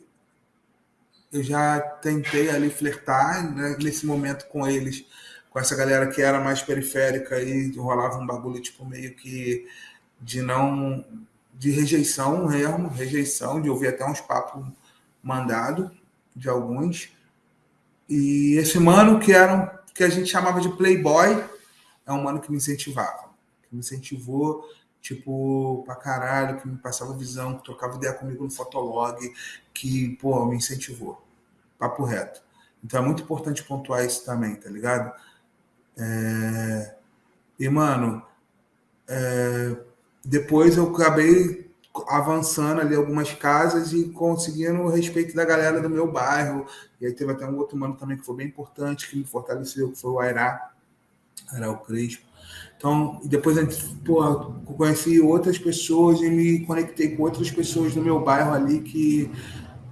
eu já tentei ali flertar né, nesse momento com eles com essa galera que era mais periférica e rolava um bagulho tipo meio que de não de rejeição mesmo, rejeição, de ouvir até uns papos mandado de alguns. E esse mano que era um, que a gente chamava de playboy, é um mano que me incentivava, que me incentivou tipo pra caralho, que me passava visão, que trocava ideia comigo no Fotolog, que, pô, me incentivou. Papo reto. Então é muito importante pontuar isso também, tá ligado? É... E, mano, é... depois eu acabei avançando ali algumas casas e conseguindo o respeito da galera do meu bairro. E aí teve até um outro mano também que foi bem importante, que me fortaleceu, que foi o Airá, Airá o Crespo. Então, depois pô, conheci outras pessoas e me conectei com outras pessoas do meu bairro ali que,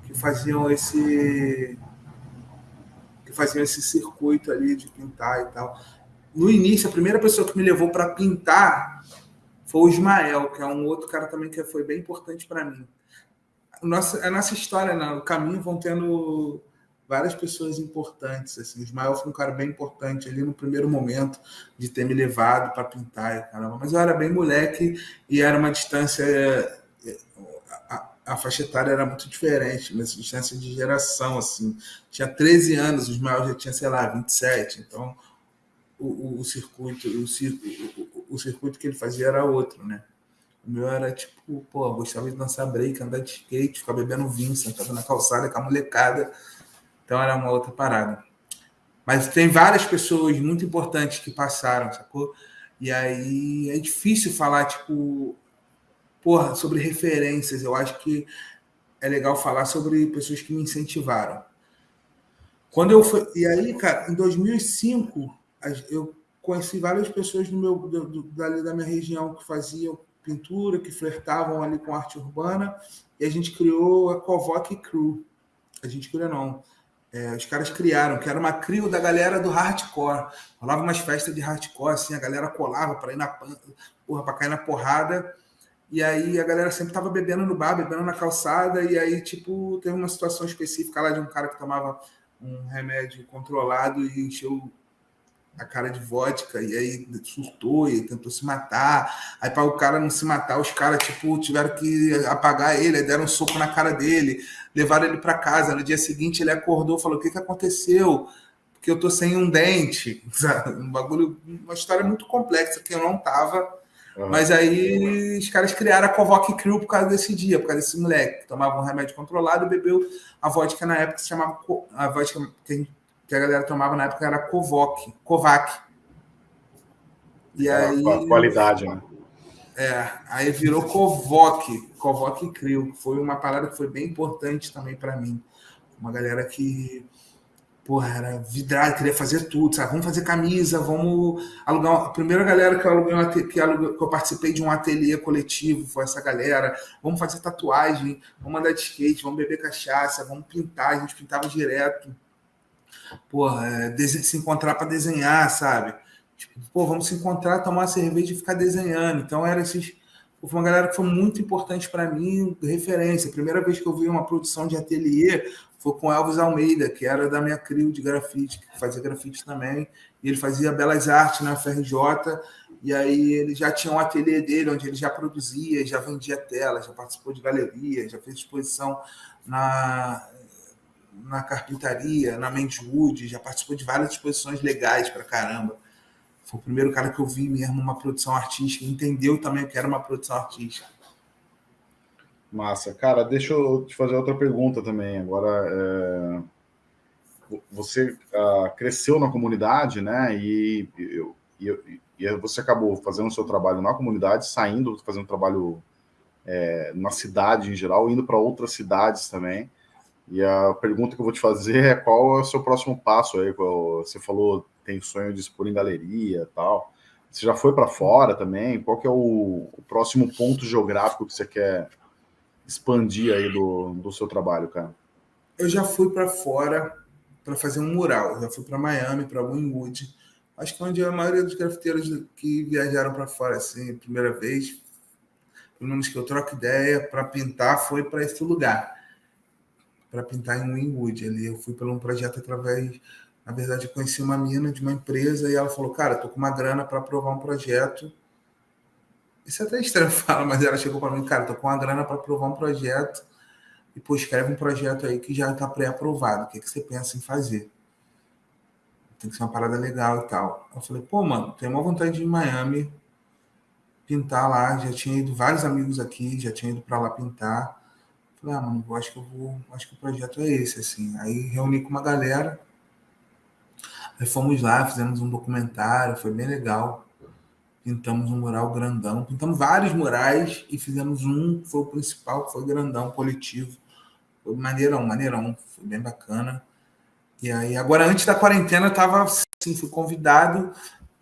que faziam esse que faziam esse circuito ali de pintar e tal no início, a primeira pessoa que me levou para pintar foi o Ismael, que é um outro cara também que foi bem importante para mim. Nossa, a nossa história, né? o caminho vão tendo várias pessoas importantes. Assim. O Ismael foi um cara bem importante ali no primeiro momento de ter me levado para pintar. Caramba. Mas eu era bem moleque e era uma distância. A, a faixa etária era muito diferente, mas distância de geração. assim. Tinha 13 anos, o Ismael já tinha, sei lá, 27. Então o, o, circuito, o, o, o, circuito que ele fazia era outro, né? O meu era tipo, pô, gostava de dançar break, andar de skate, ficar bebendo vinho, sentado na calçada com a molecada. Então era uma outra parada. Mas tem várias pessoas muito importantes que passaram, sacou? E aí é difícil falar, tipo, porra, sobre referências. Eu acho que é legal falar sobre pessoas que me incentivaram. Quando eu fui. E aí, cara, em 2005, eu conheci várias pessoas do meu, do, dali da minha região que faziam pintura, que flertavam ali com arte urbana, e a gente criou a Convoque Crew. A gente criou, não. É, os caras criaram, que era uma crio da galera do hardcore. Rolava umas festas de hardcore, assim, a galera colava para ir na porra, para cair na porrada. E aí a galera sempre tava bebendo no bar, bebendo na calçada, e aí, tipo, teve uma situação específica lá de um cara que tomava um remédio controlado e encheu a cara de vodka, e aí surtou e tentou se matar. Aí, para o cara não se matar, os caras, tipo, tiveram que apagar ele, deram um soco na cara dele, levaram ele para casa. No dia seguinte, ele acordou falou: O que, que aconteceu? Porque eu tô sem um dente. Um bagulho, uma história muito complexa que eu não tava. Uhum. Mas aí os caras criaram a Convoque Crew por causa desse dia, por causa desse moleque que tomava um remédio controlado e bebeu a vodka na época que se chamava. A vodka que a gente que a galera tomava na época era Kovac, Kovac. E aí, qualidade, né? É, aí virou Kovoc, Kovoc Crio. Foi uma parada que foi bem importante também para mim. Uma galera que, porra, era vidrada, queria fazer tudo, sabe? Vamos fazer camisa, vamos alugar. A primeira galera que eu, aluguei, que, eu, que eu participei de um ateliê coletivo foi essa galera. Vamos fazer tatuagem, vamos andar de skate, vamos beber cachaça, vamos pintar. A gente pintava direto porra, é, se encontrar para desenhar, sabe? Tipo, pô, vamos se encontrar, tomar uma cerveja e ficar desenhando. Então, era esses. Foi uma galera que foi muito importante para mim, referência. A primeira vez que eu vi uma produção de ateliê foi com Elvis Almeida, que era da minha crio de grafite, que fazia grafite também. E ele fazia belas artes na FRJ. E aí ele já tinha um ateliê dele, onde ele já produzia, já vendia tela, já participou de galeria, já fez exposição na, na carpintaria, na Mendwood, já participou de várias exposições legais para caramba. Foi o primeiro cara que eu vi mesmo uma produção artística, entendeu também que era uma produção artística. Massa. Cara, deixa eu te fazer outra pergunta também. Agora, é... você uh, cresceu na comunidade, né? E, e, e, você acabou fazendo o seu trabalho na comunidade, saindo, fazendo trabalho é, na cidade em geral, indo para outras cidades também. E a pergunta que eu vou te fazer é qual é o seu próximo passo aí? Você falou tem sonho de expor em galeria tal. Você já foi para fora também? Qual que é o, o, próximo ponto geográfico que você quer expandir aí do, do seu trabalho, cara? Eu já fui para fora para fazer um mural. Eu já fui para Miami, para Wynwood. Acho que é onde a maioria dos grafiteiros que viajaram para fora assim, primeira vez, pelo menos que eu troco ideia para pintar, foi para esse lugar para pintar em Wynwood. Ali eu fui pelo um projeto através, na verdade, eu conheci uma mina de uma empresa e ela falou: "Cara, tô com uma grana para aprovar um projeto". Isso é até estranho falar, mas ela chegou para mim: "Cara, tô com uma grana para aprovar um projeto e pô, escreve um projeto aí que já está pré-aprovado. O que, que você pensa em fazer?" Tem que ser uma parada legal e tal. Eu falei: "Pô, mano, tenho uma vontade de ir em Miami pintar lá, já tinha ido vários amigos aqui, já tinha ido para lá pintar. Falei, ah, mano, eu acho que eu vou, acho que o projeto é esse, assim. Aí reuni com uma galera, aí fomos lá, fizemos um documentário, foi bem legal. Pintamos um mural grandão, pintamos vários murais e fizemos um, foi o principal, foi grandão, coletivo. Foi maneirão, maneirão, foi bem bacana. E aí, agora antes da quarentena, eu tava assim, fui convidado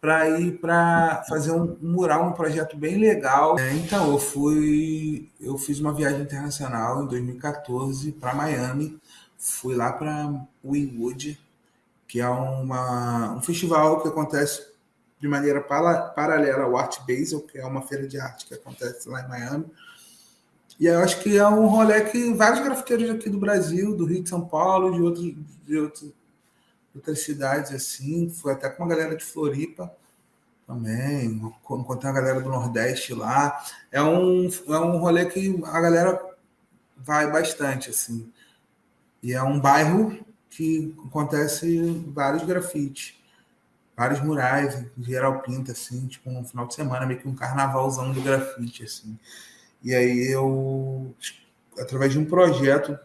para ir para fazer um, mural, um projeto bem legal. É, então, eu fui, eu fiz uma viagem internacional em 2014 para Miami. Fui lá para Wynwood, que é uma, um festival que acontece de maneira para, paralela ao Art Basel, que é uma feira de arte que acontece lá em Miami. E eu acho que é um rolê que vários grafiteiros aqui do Brasil, do Rio de São Paulo, de outros, de outros outras cidades assim, fui até com uma galera de Floripa também, encontrei uma galera do Nordeste lá. É um, é um rolê que a galera vai bastante, assim. E é um bairro que acontece vários grafites, vários murais, em geral pinta, assim, tipo um final de semana, meio que um carnavalzão do grafite, assim. E aí eu, através de um projeto,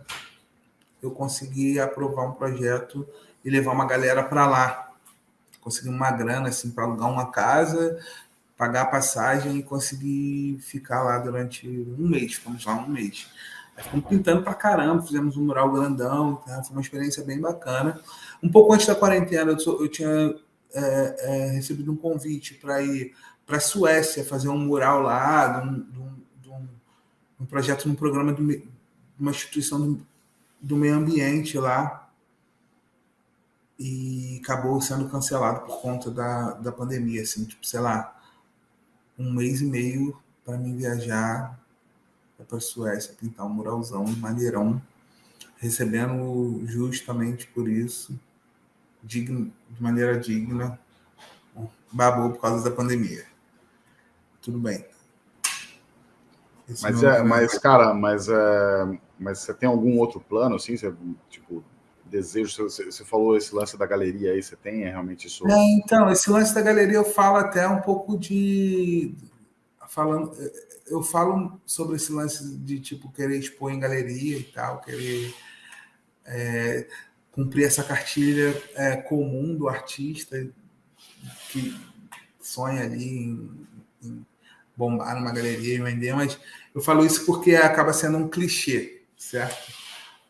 eu consegui aprovar um projeto e levar uma galera para lá. Conseguir uma grana assim para alugar uma casa, pagar a passagem e conseguir ficar lá durante um mês. Ficamos lá um mês. Aí ficamos pintando para caramba, fizemos um mural grandão, tá? foi uma experiência bem bacana. Um pouco antes da quarentena, eu, eu tinha é, é, recebido um convite para ir para a Suécia fazer um mural lá, de um, de um, de um, um projeto num programa de uma instituição do, do meio ambiente lá e acabou sendo cancelado por conta da, da pandemia, assim, tipo, sei lá, um mês e meio para mim viajar para a Suécia, pintar um muralzão, maneirão, recebendo justamente por isso, digno, de maneira digna, babou por causa da pandemia. Tudo bem. Esse mas, é, mas cara, mas, é, mas você tem algum outro plano, assim? Você, tipo, desejo, você, você falou esse lance da galeria aí, você tem é realmente isso? É, então, esse lance da galeria eu falo até um pouco de... Falando, eu falo sobre esse lance de, tipo, querer expor em galeria e tal, querer... É, cumprir essa cartilha é, comum do artista que sonha ali em, em bombar numa galeria e vender, mas eu falo isso porque acaba sendo um clichê, certo?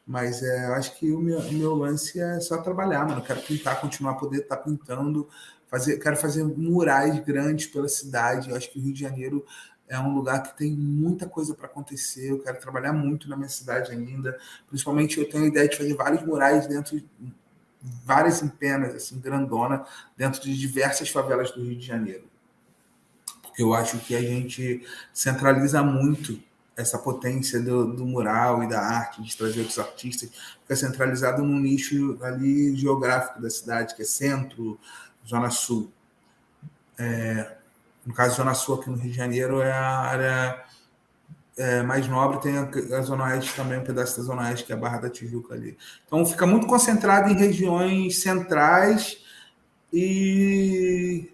Mas é, eu acho que o meu, meu lance é só trabalhar, mano. Eu quero pintar, continuar a poder estar tá pintando, fazer, quero fazer murais grandes pela cidade. Eu acho que o Rio de Janeiro é um lugar que tem muita coisa para acontecer. Eu quero trabalhar muito na minha cidade ainda. Principalmente eu tenho a ideia de fazer vários murais dentro, várias empenas, assim, grandona, dentro de diversas favelas do Rio de Janeiro. Porque eu acho que a gente centraliza muito essa potência do, do mural e da arte, de trazer outros artistas, fica centralizado num nicho ali geográfico da cidade, que é centro, zona sul. É, no caso, Zona Sul aqui no Rio de Janeiro é a área é, mais nobre, tem a, a, Zona Oeste também, um pedaço da Zona Oeste, que é a Barra da Tijuca ali. Então fica muito concentrado em regiões centrais e,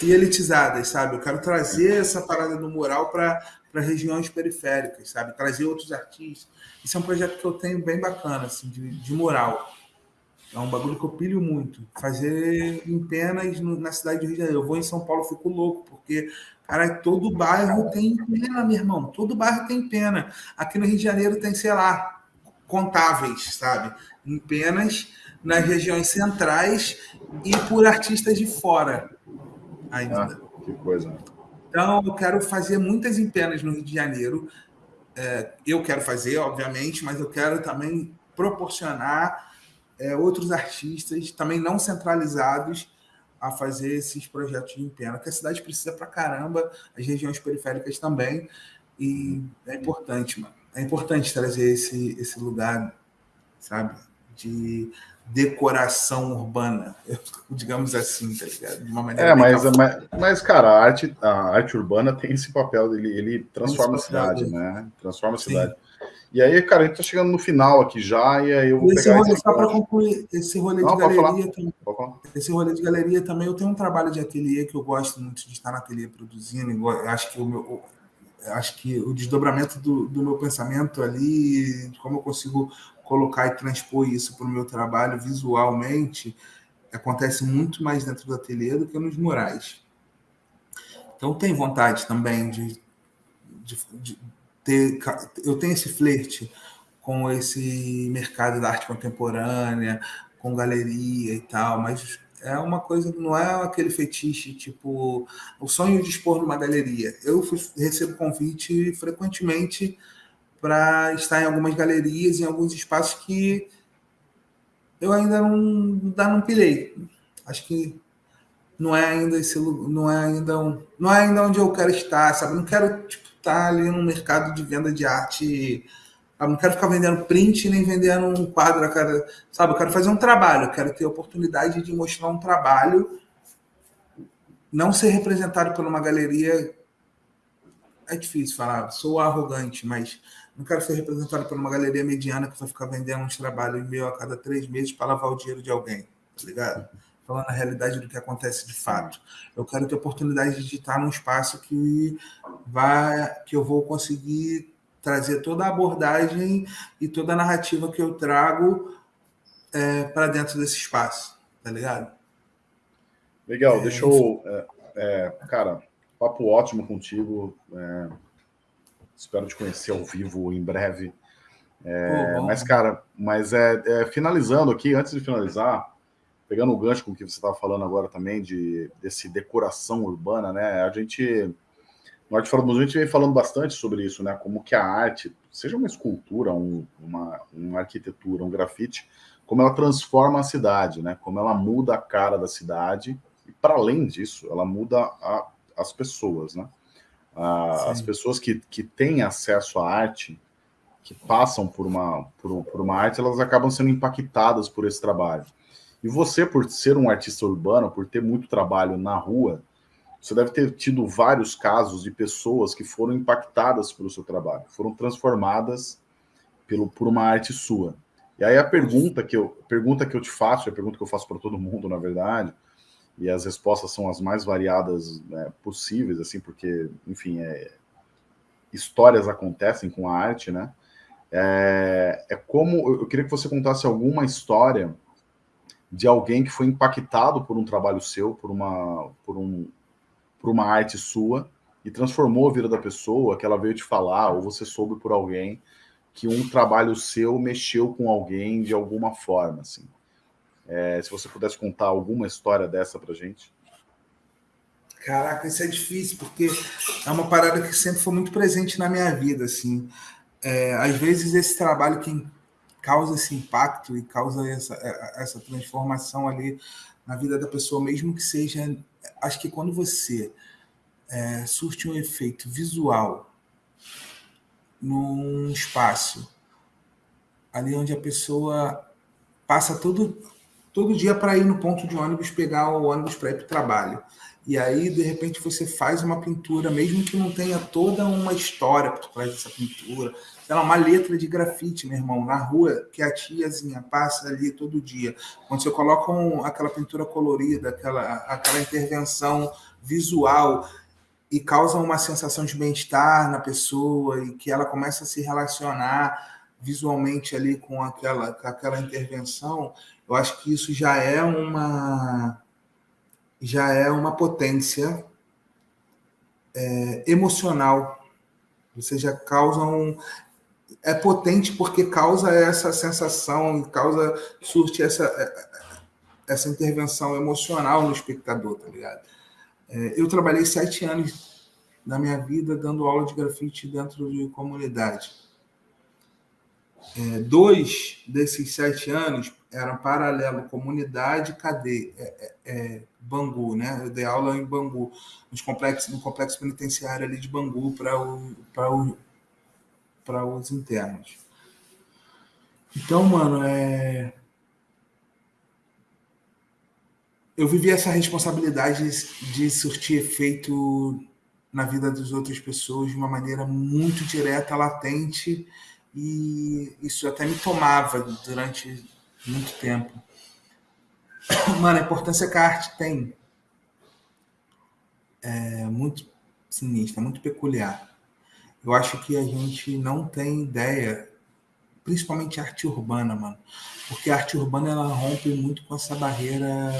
e elitizadas, sabe? Eu quero trazer essa parada do mural para regiões periféricas, sabe? Trazer outros artistas. Isso é um projeto que eu tenho bem bacana, assim, de, de. É um bagulho que eu pilho muito. Fazer em penas na cidade do Rio de Janeiro. Eu vou em São Paulo, fico louco, porque, cara, todo bairro tem pena, meu irmão. Todo bairro tem pena. Aqui no Rio de Janeiro tem, sei lá, contáveis, sabe? Em penas nas regiões centrais e por artistas de fora ainda. Ah, que coisa. Então, eu quero fazer muitas empenas no Rio de Janeiro. É, eu quero fazer, obviamente, mas eu quero também proporcionar é, outros artistas também não centralizados a fazer esses projetos de empena, que a cidade precisa para caramba, as regiões periféricas também, e é importante, mano. É importante trazer esse, esse lugar, sabe, de decoração urbana, digamos assim, tá ligado? De uma maneira é, mas, mas, mas, cara, a arte, a arte urbana tem esse papel, ele, ele transforma a cidade, né? Transforma a cidade. E aí, cara, a gente tá chegando no final aqui já, e aí eu vou esse pegar rolê, só para concluir, esse rolê Não, de galeria também. Esse rolê de galeria também, eu tenho um trabalho de ateliê que eu gosto muito de estar na ateliê produzindo. Eu acho que o meu, acho que o desdobramento do, do meu pensamento ali, como eu consigo colocar e transpor isso para o meu trabalho visualmente, acontece muito mais dentro do ateliê do que nos murais. Então, tem vontade também de, de, de ter, eu tenho esse flerte com esse mercado da arte contemporânea, com galeria e tal, mas é uma coisa, não é aquele fetiche, tipo, o sonho de expor numa galeria. Eu recebo convite frequentemente para estar em algumas galerias, em alguns espaços que eu ainda não, ainda não pilhei. Acho que não é ainda esse não é ainda um, não é ainda onde eu quero estar, sabe? Não quero tipo, estar ali no mercado de venda de arte. Não quero ficar vendendo print nem vendendo um quadro, sabe? Eu quero fazer um trabalho, eu quero ter a oportunidade de mostrar um trabalho, não ser representado por uma galeria. É difícil falar, sou arrogante, mas não quero ser representado por uma galeria mediana que vai ficar vendendo uns trabalhos meio a cada três meses para lavar o dinheiro de alguém, tá ligado? falando a realidade do que acontece de fato. Eu quero ter oportunidade de estar num espaço que vai, que eu vou conseguir trazer toda a abordagem e toda a narrativa que eu trago é, para dentro desse espaço, tá ligado? Legal, é, deixa eu. É, é, cara, papo ótimo contigo. É, espero te conhecer ao vivo em breve. É, mas, cara, mas é, finalizando aqui, antes de finalizar, pegando o gancho com o que você estava falando agora também, de desse decoração urbana, né? A gente, no Arte Fora do Museu, a gente vem falando bastante sobre isso, né? Como que a arte, seja uma escultura, um, uma, uma arquitetura, um grafite, como ela transforma a cidade, né? Como ela muda a cara da cidade, e para além disso, ela muda a, as pessoas, né? As pessoas que, que têm acesso à arte, que passam por uma, por, por uma arte, elas acabam sendo impactadas por esse trabalho. E você, por ser um artista urbano, por ter muito trabalho na rua, você deve ter tido vários casos de pessoas que foram impactadas pelo seu trabalho, foram transformadas pelo, por uma arte sua. E aí a pergunta que eu, pergunta que eu te faço, a pergunta que eu faço para todo mundo, na verdade, e as respostas são as mais variadas né, possíveis, assim, porque, enfim, é, histórias acontecem com a arte, né? É, é como eu queria que você contasse alguma história de alguém que foi impactado por um trabalho seu, por uma, por um, por uma arte sua e transformou a vida da pessoa, que ela veio te falar, ou você soube por alguém que um trabalho seu mexeu com alguém de alguma forma, assim. É, se você pudesse contar alguma história dessa pra gente. Caraca, isso é difícil, porque é uma parada que sempre foi muito presente na minha vida, assim. É, às vezes esse trabalho que causa esse impacto e causa essa, é, essa transformação ali na vida da pessoa, mesmo que seja... Acho que quando você é, surte um efeito visual num espaço ali onde a pessoa passa todo, todo dia para ir no ponto de ônibus, pegar o ônibus para ir para o trabalho. E aí, de repente, você faz uma pintura, mesmo que não tenha toda uma história por trás dessa pintura, sei lá, uma letra de grafite, meu irmão, na rua, que a tiazinha passa ali todo dia. Quando você coloca um, aquela pintura colorida, aquela, aquela intervenção visual, e causa uma sensação de bem-estar na pessoa e que ela começa a se relacionar visualmente ali com aquela, com aquela intervenção, eu acho que isso já é uma já é uma potência é, emocional. Você já causa um é potente porque causa essa sensação, causa surte essa essa intervenção emocional no espectador, tá ligado? É, eu trabalhei sete anos da minha vida dando aula de grafite dentro de comunidade. É, dois desses sete anos eram paralelo comunidade cadeia é, é, é, Bangu, né? Eu dei aula em Bangu, nos complexos, no complexo penitenciário ali de Bangu para o, o, para os internos. Então, mano, é eu vivi essa responsabilidade de surtir efeito na vida das outras pessoas de uma maneira muito direta, latente, e isso até me tomava durante muito tempo. Mano, a importância que a arte tem é muito sinistra, muito peculiar. Eu acho que a gente não tem ideia, principalmente arte urbana, mano, porque a arte urbana ela rompe muito com essa barreira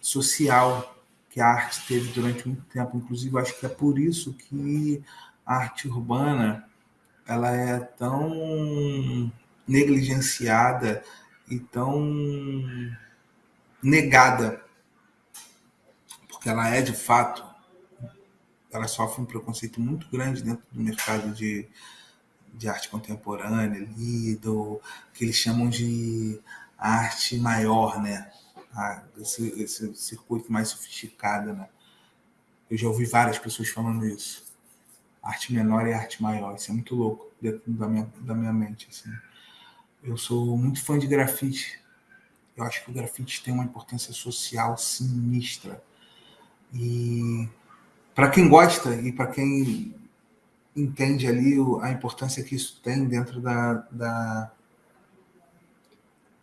social que a arte teve durante muito tempo. Inclusive, acho que é por isso que a arte urbana ela é tão negligenciada e tão negada, porque ela é de fato, ela sofre um preconceito muito grande dentro do mercado de, de arte contemporânea, ali, do que eles chamam de arte maior, né? a, esse, esse circuito mais sofisticado, né? Eu já ouvi várias pessoas falando isso. Arte menor e arte maior. Isso é muito louco dentro da minha, da minha mente. Assim. Eu sou muito fã de grafite. Eu acho que o grafite tem uma importância social sinistra. E para quem gosta e para quem entende ali a importância que isso tem dentro da, da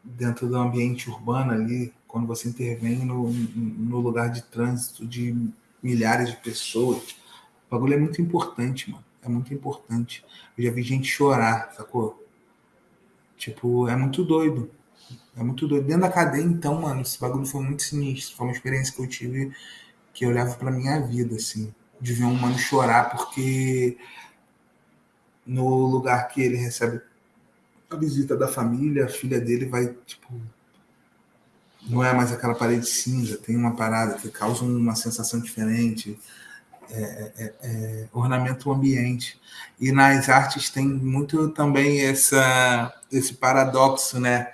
dentro do ambiente urbano ali, quando você intervém no, no lugar de trânsito de milhares de pessoas. O bagulho é muito importante, mano. É muito importante. Eu já vi gente chorar, sacou? Tipo, é muito doido. É muito doido. Dentro da cadeia, então, mano, esse bagulho foi muito sinistro. Foi uma experiência que eu tive que eu levo pra minha vida, assim. De ver um mano chorar porque no lugar que ele recebe a visita da família, a filha dele vai, tipo, não é mais aquela parede cinza, tem uma parada que causa uma sensação diferente, é, é, é, é, ornamenta o ambiente. E nas artes tem muito também essa, esse paradoxo, né?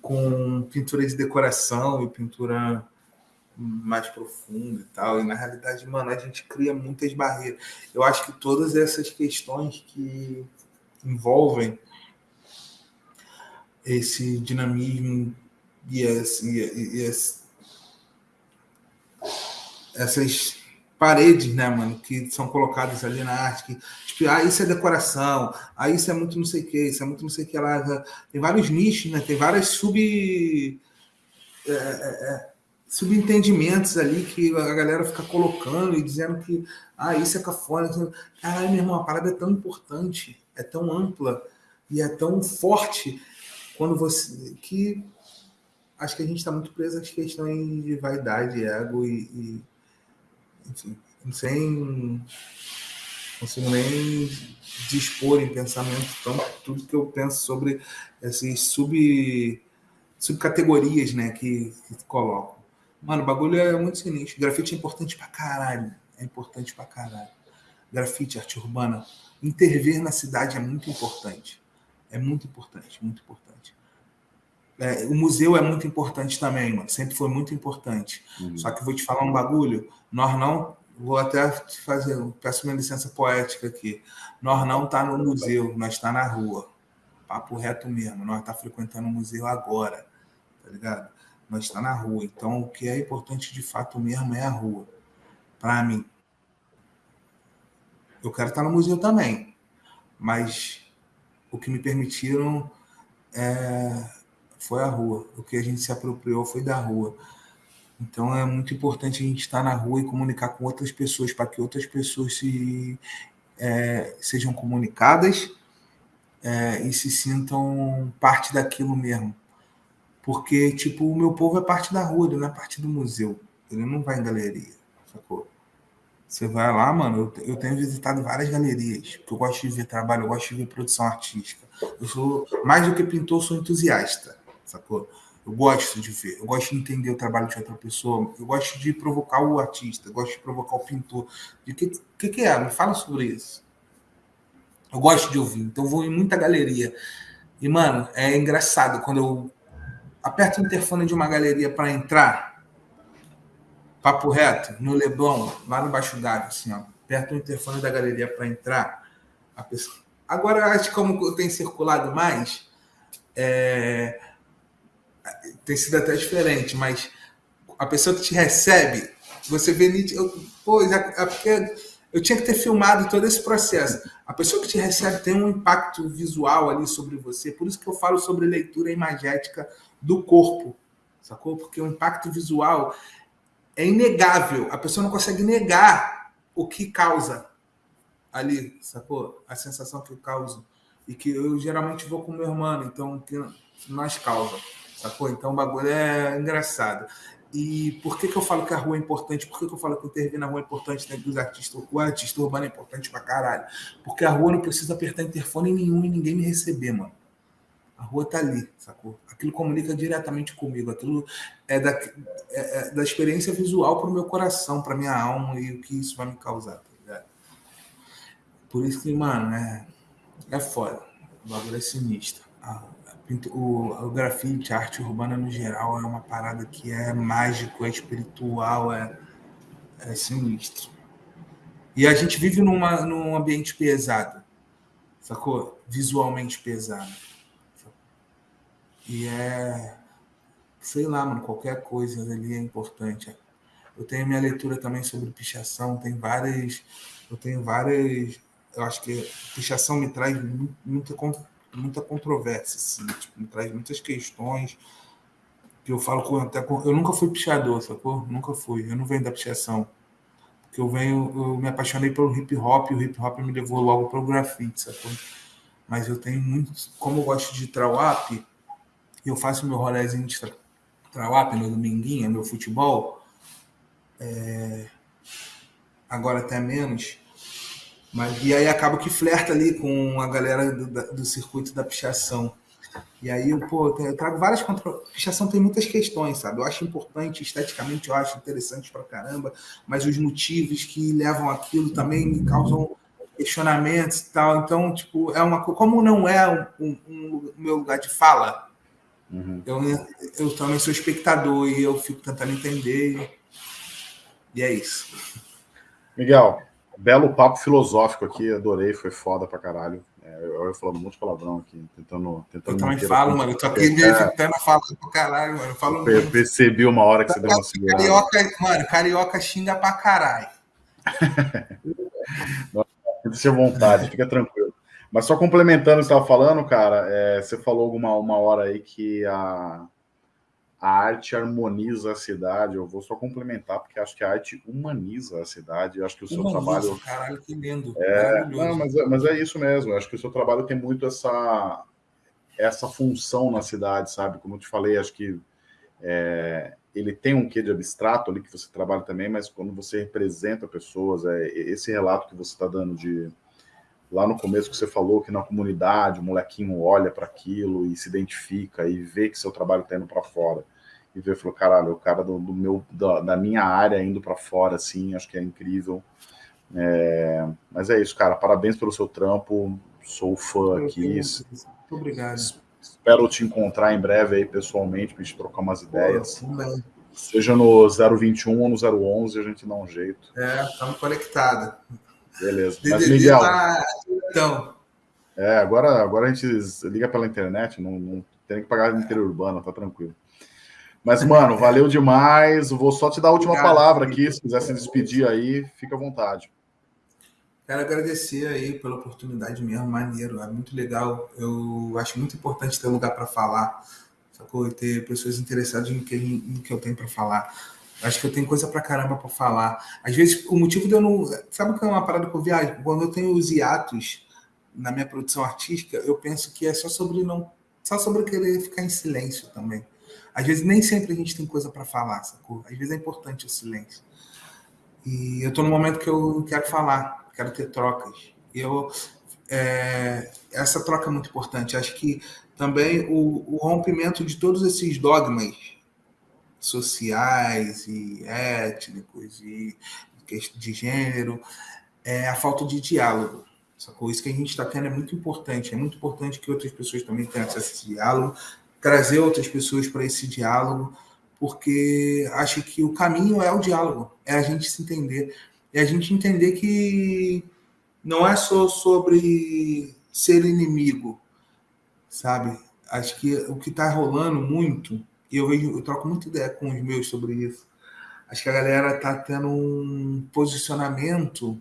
Com pintura de decoração e pintura mais profunda e tal. E na realidade, mano, a gente cria muitas barreiras. Eu acho que todas essas questões que envolvem esse dinamismo e, as, e, e as, essas paredes, né, mano, que são colocadas ali na arte, que, tipo, ah, isso é decoração, ah, isso é muito não sei o que, isso é muito não sei o que lá. Tem vários nichos, né? Tem várias sub. É, é, é, subentendimentos ali que a galera fica colocando e dizendo que ah, isso é cafona. Caralho, meu irmão, a parada é tão importante, é tão ampla e é tão forte quando você. que acho que a gente está muito preso às questões de vaidade, ego e, e sem consigo nem dispor em pensamento tão tudo que eu penso sobre essas sub subcategorias, né, que, que. Mano, o bagulho é muito sinistro. Grafite é importante pra caralho. É importante pra caralho. Grafite, arte urbana. Intervir na cidade é muito importante. É muito importante, muito importante. É, o museu é muito importante também, mano. Sempre foi muito importante. Uhum. Só que vou te falar um bagulho. Nós não. Vou até te fazer. Peço minha licença poética aqui. Nós não tá no museu, nós está na rua. Papo reto mesmo. Nós tá frequentando o museu agora. Tá ligado? mas está na rua. Então, o que é importante de fato mesmo é a rua. Para mim. Eu quero estar no museu também, mas o que me permitiram é, foi a rua. O que a gente se apropriou foi da rua. Então é muito importante a gente estar na rua e comunicar com outras pessoas para que outras pessoas se, é, sejam comunicadas é, e se sintam parte daquilo mesmo. Porque, tipo, o meu povo é parte da rua, ele não é parte do museu. Ele não vai em galeria, sacou? Você vai lá, mano, eu, tenho visitado várias galerias, porque eu gosto de ver trabalho, eu gosto de ver produção artística. Eu sou, mais do que pintor, sou entusiasta, sacou? Eu gosto de ver, eu gosto de entender o trabalho de outra pessoa, eu gosto de provocar o artista, eu gosto de provocar o pintor. O que, que, que é? Me fala sobre isso. Eu gosto de ouvir, então vou em muita galeria. E, mano, é engraçado quando eu aperta o interfone de uma galeria para entrar, papo reto, no Leblon, lá no Baixo d'Água, assim, ó, aperta o interfone da galeria para entrar, a pessoa... Agora, acho que como eu tenho circulado mais, é... tem sido até diferente, mas a pessoa que te recebe, você vê... Eu, pô, é porque eu tinha que ter filmado todo esse processo. A pessoa que te recebe tem um impacto visual ali sobre você, por isso que eu falo sobre leitura imagética do corpo, sacou? Porque o impacto visual é inegável. A pessoa não consegue negar o que causa ali, sacou? A sensação que causa. E que eu geralmente vou com meu irmão, então que nós causa, sacou? Então o bagulho é engraçado. E por que, que eu falo que a rua é importante? Por que, que eu falo que intervir na rua é importante dentro dos artistas? O artista urbano é importante pra caralho. Porque a rua não precisa apertar interfone nenhum e ninguém me receber, mano. A rua tá ali, sacou? Aquilo comunica diretamente comigo. Aquilo é da, é, é da experiência visual para o meu coração, para minha alma e o que isso vai me causar, tá ligado? Por isso que, mano, é, é foda. O bagulho é sinistro. A, o, o grafite, a arte urbana no geral, é uma parada que é mágico, é espiritual, é, é sinistro. E a gente vive numa, num ambiente pesado, sacou? Visualmente pesado. E é, sei lá, mano, qualquer coisa ali é importante. Eu tenho minha leitura também sobre pichação, tem várias, eu tenho várias, eu acho que pichação me traz muita, controvérsia, assim, tipo, me traz muitas questões que eu falo com, até com, eu nunca fui pichador, sacou? Nunca fui, eu não venho da pichação. Porque eu venho, eu me apaixonei pelo hip hop, e o hip hop me levou logo para o grafite, sacou? Mas eu tenho muito, como eu gosto de trawap, eu faço meu rolézinho de trawap no dominguinho, meu futebol, é, agora até menos, mas e aí acaba que flerta ali com a galera do, do circuito da pichação. E aí, pô, eu trago várias contra... Pichação tem muitas questões, sabe? Eu acho importante, esteticamente eu acho interessante pra caramba, mas os motivos que levam aquilo também me causam questionamentos e tal. Então, tipo, é uma como não é um, um, um meu lugar de fala, Uhum. Eu, eu também sou espectador e eu fico tentando entender. E é isso. Miguel, belo papo filosófico aqui, adorei, foi foda pra caralho. É, eu, eu falando um monte de palavrão aqui, tentando. tentando eu também falo, mano. Eu tô aqui meio é, na fala pra caralho, mano. Eu falo muito. Percebi uma hora que você deu uma segurada. Carioca, mano, carioca xinga pra caralho. Deixa à vontade, fica tranquilo. Mas só complementando o que você estava falando, cara, é, você falou alguma uma hora aí que a, a arte harmoniza a cidade. Eu vou só complementar, porque acho que a arte humaniza a cidade. Eu acho que o seu humaniza, trabalho. Caralho, que lindo. É, não, mas, é, mas é isso mesmo. Eu acho que o seu trabalho tem muito essa, essa função na cidade, sabe? Como eu te falei, acho que é, ele tem um quê de abstrato ali que você trabalha também, mas quando você representa pessoas, é, esse relato que você está dando de lá no começo que você falou que na comunidade o molequinho olha para aquilo e se identifica e vê que seu trabalho está indo para fora. E vê falou caralho o cara do, do meu da, da, minha área indo para fora assim acho que é incrível. É, mas é isso cara parabéns pelo seu trampo sou fã aqui muito obrigado. espero te encontrar em breve aí pessoalmente para gente trocar umas ideias. seja no 021 ou no 011 a gente dá um jeito. É estamos conectados Beleza. Mas, Miguel. Tá... Então. É, agora, agora a gente liga pela internet, não, não tem que pagar interurbana, tá tranquilo. Mas, mano, valeu demais. Vou só te dar a última Obrigado, palavra aqui. Se quiser se despedir aí, fica à vontade. Quero agradecer aí pela oportunidade mesmo, maneiro, é muito legal. Eu acho muito importante ter um lugar para falar, sacou? E ter pessoas interessadas no que, no que eu tenho para falar. Acho que eu tenho coisa pra caramba pra falar. Às vezes, o motivo de eu não. Sabe o que é uma parada que eu viajo? Quando eu tenho os hiatos na minha produção artística, eu penso que é só sobre não. Só sobre querer ficar em silêncio também. Às vezes, nem sempre a gente tem coisa para falar, sacou? Às vezes é importante o silêncio. E eu tô no momento que eu quero falar, quero ter trocas. E eu. É, essa troca é muito importante. Acho que também o, o rompimento de todos esses dogmas sociais e étnicos e de gênero, é a falta de diálogo. Sacou? Isso que a gente está tendo é muito importante. É muito importante que outras pessoas também tenham acesso a esse diálogo, trazer outras pessoas para esse diálogo, porque acho que o caminho é o diálogo, é a gente se entender. É a gente entender que não é só sobre ser inimigo, sabe? Acho que o que está rolando muito e eu vejo, eu troco muita ideia com os meus sobre isso. Acho que a galera está tendo um posicionamento,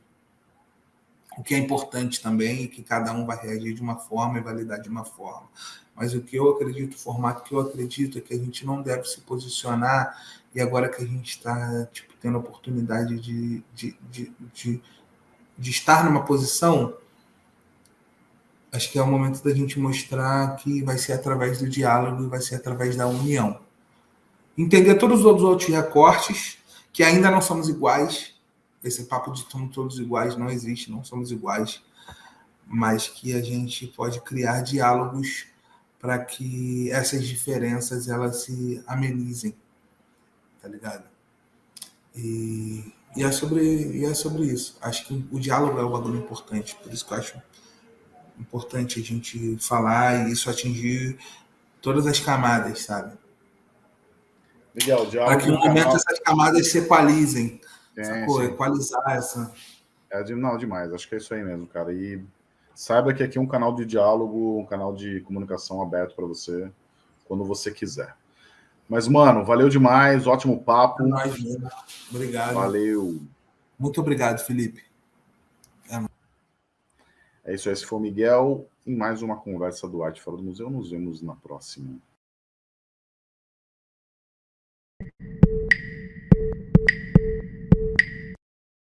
o que é importante também, e que cada um vai reagir de uma forma e validar de uma forma. Mas o que eu acredito, o formato que eu acredito é que a gente não deve se posicionar, e agora que a gente está tipo, tendo a oportunidade de, de, de, de, de estar numa posição, acho que é o momento da gente mostrar que vai ser através do diálogo e vai ser através da união. Entender todos os outros recortes, que ainda não somos iguais. Esse papo de somos todos iguais não existe, não somos iguais. Mas que a gente pode criar diálogos para que essas diferenças elas se amenizem. Tá ligado? E, e, é sobre, e é sobre isso. Acho que o diálogo é o bagulho importante. Por isso que eu acho importante a gente falar e isso atingir todas as camadas, sabe? Miguel, Para que no momento canal... essas camadas se equalizem. Sim, Equalizar essa. É, não, demais. Acho que é isso aí mesmo, cara. E saiba que aqui é um canal de diálogo, um canal de comunicação aberto para você, quando você quiser. Mas, mano, valeu demais, ótimo papo. É nóis, obrigado. Valeu. Muito obrigado, Felipe. É isso aí, esse foi o Miguel em mais uma conversa do Arte Fora do Museu. Nos vemos na próxima.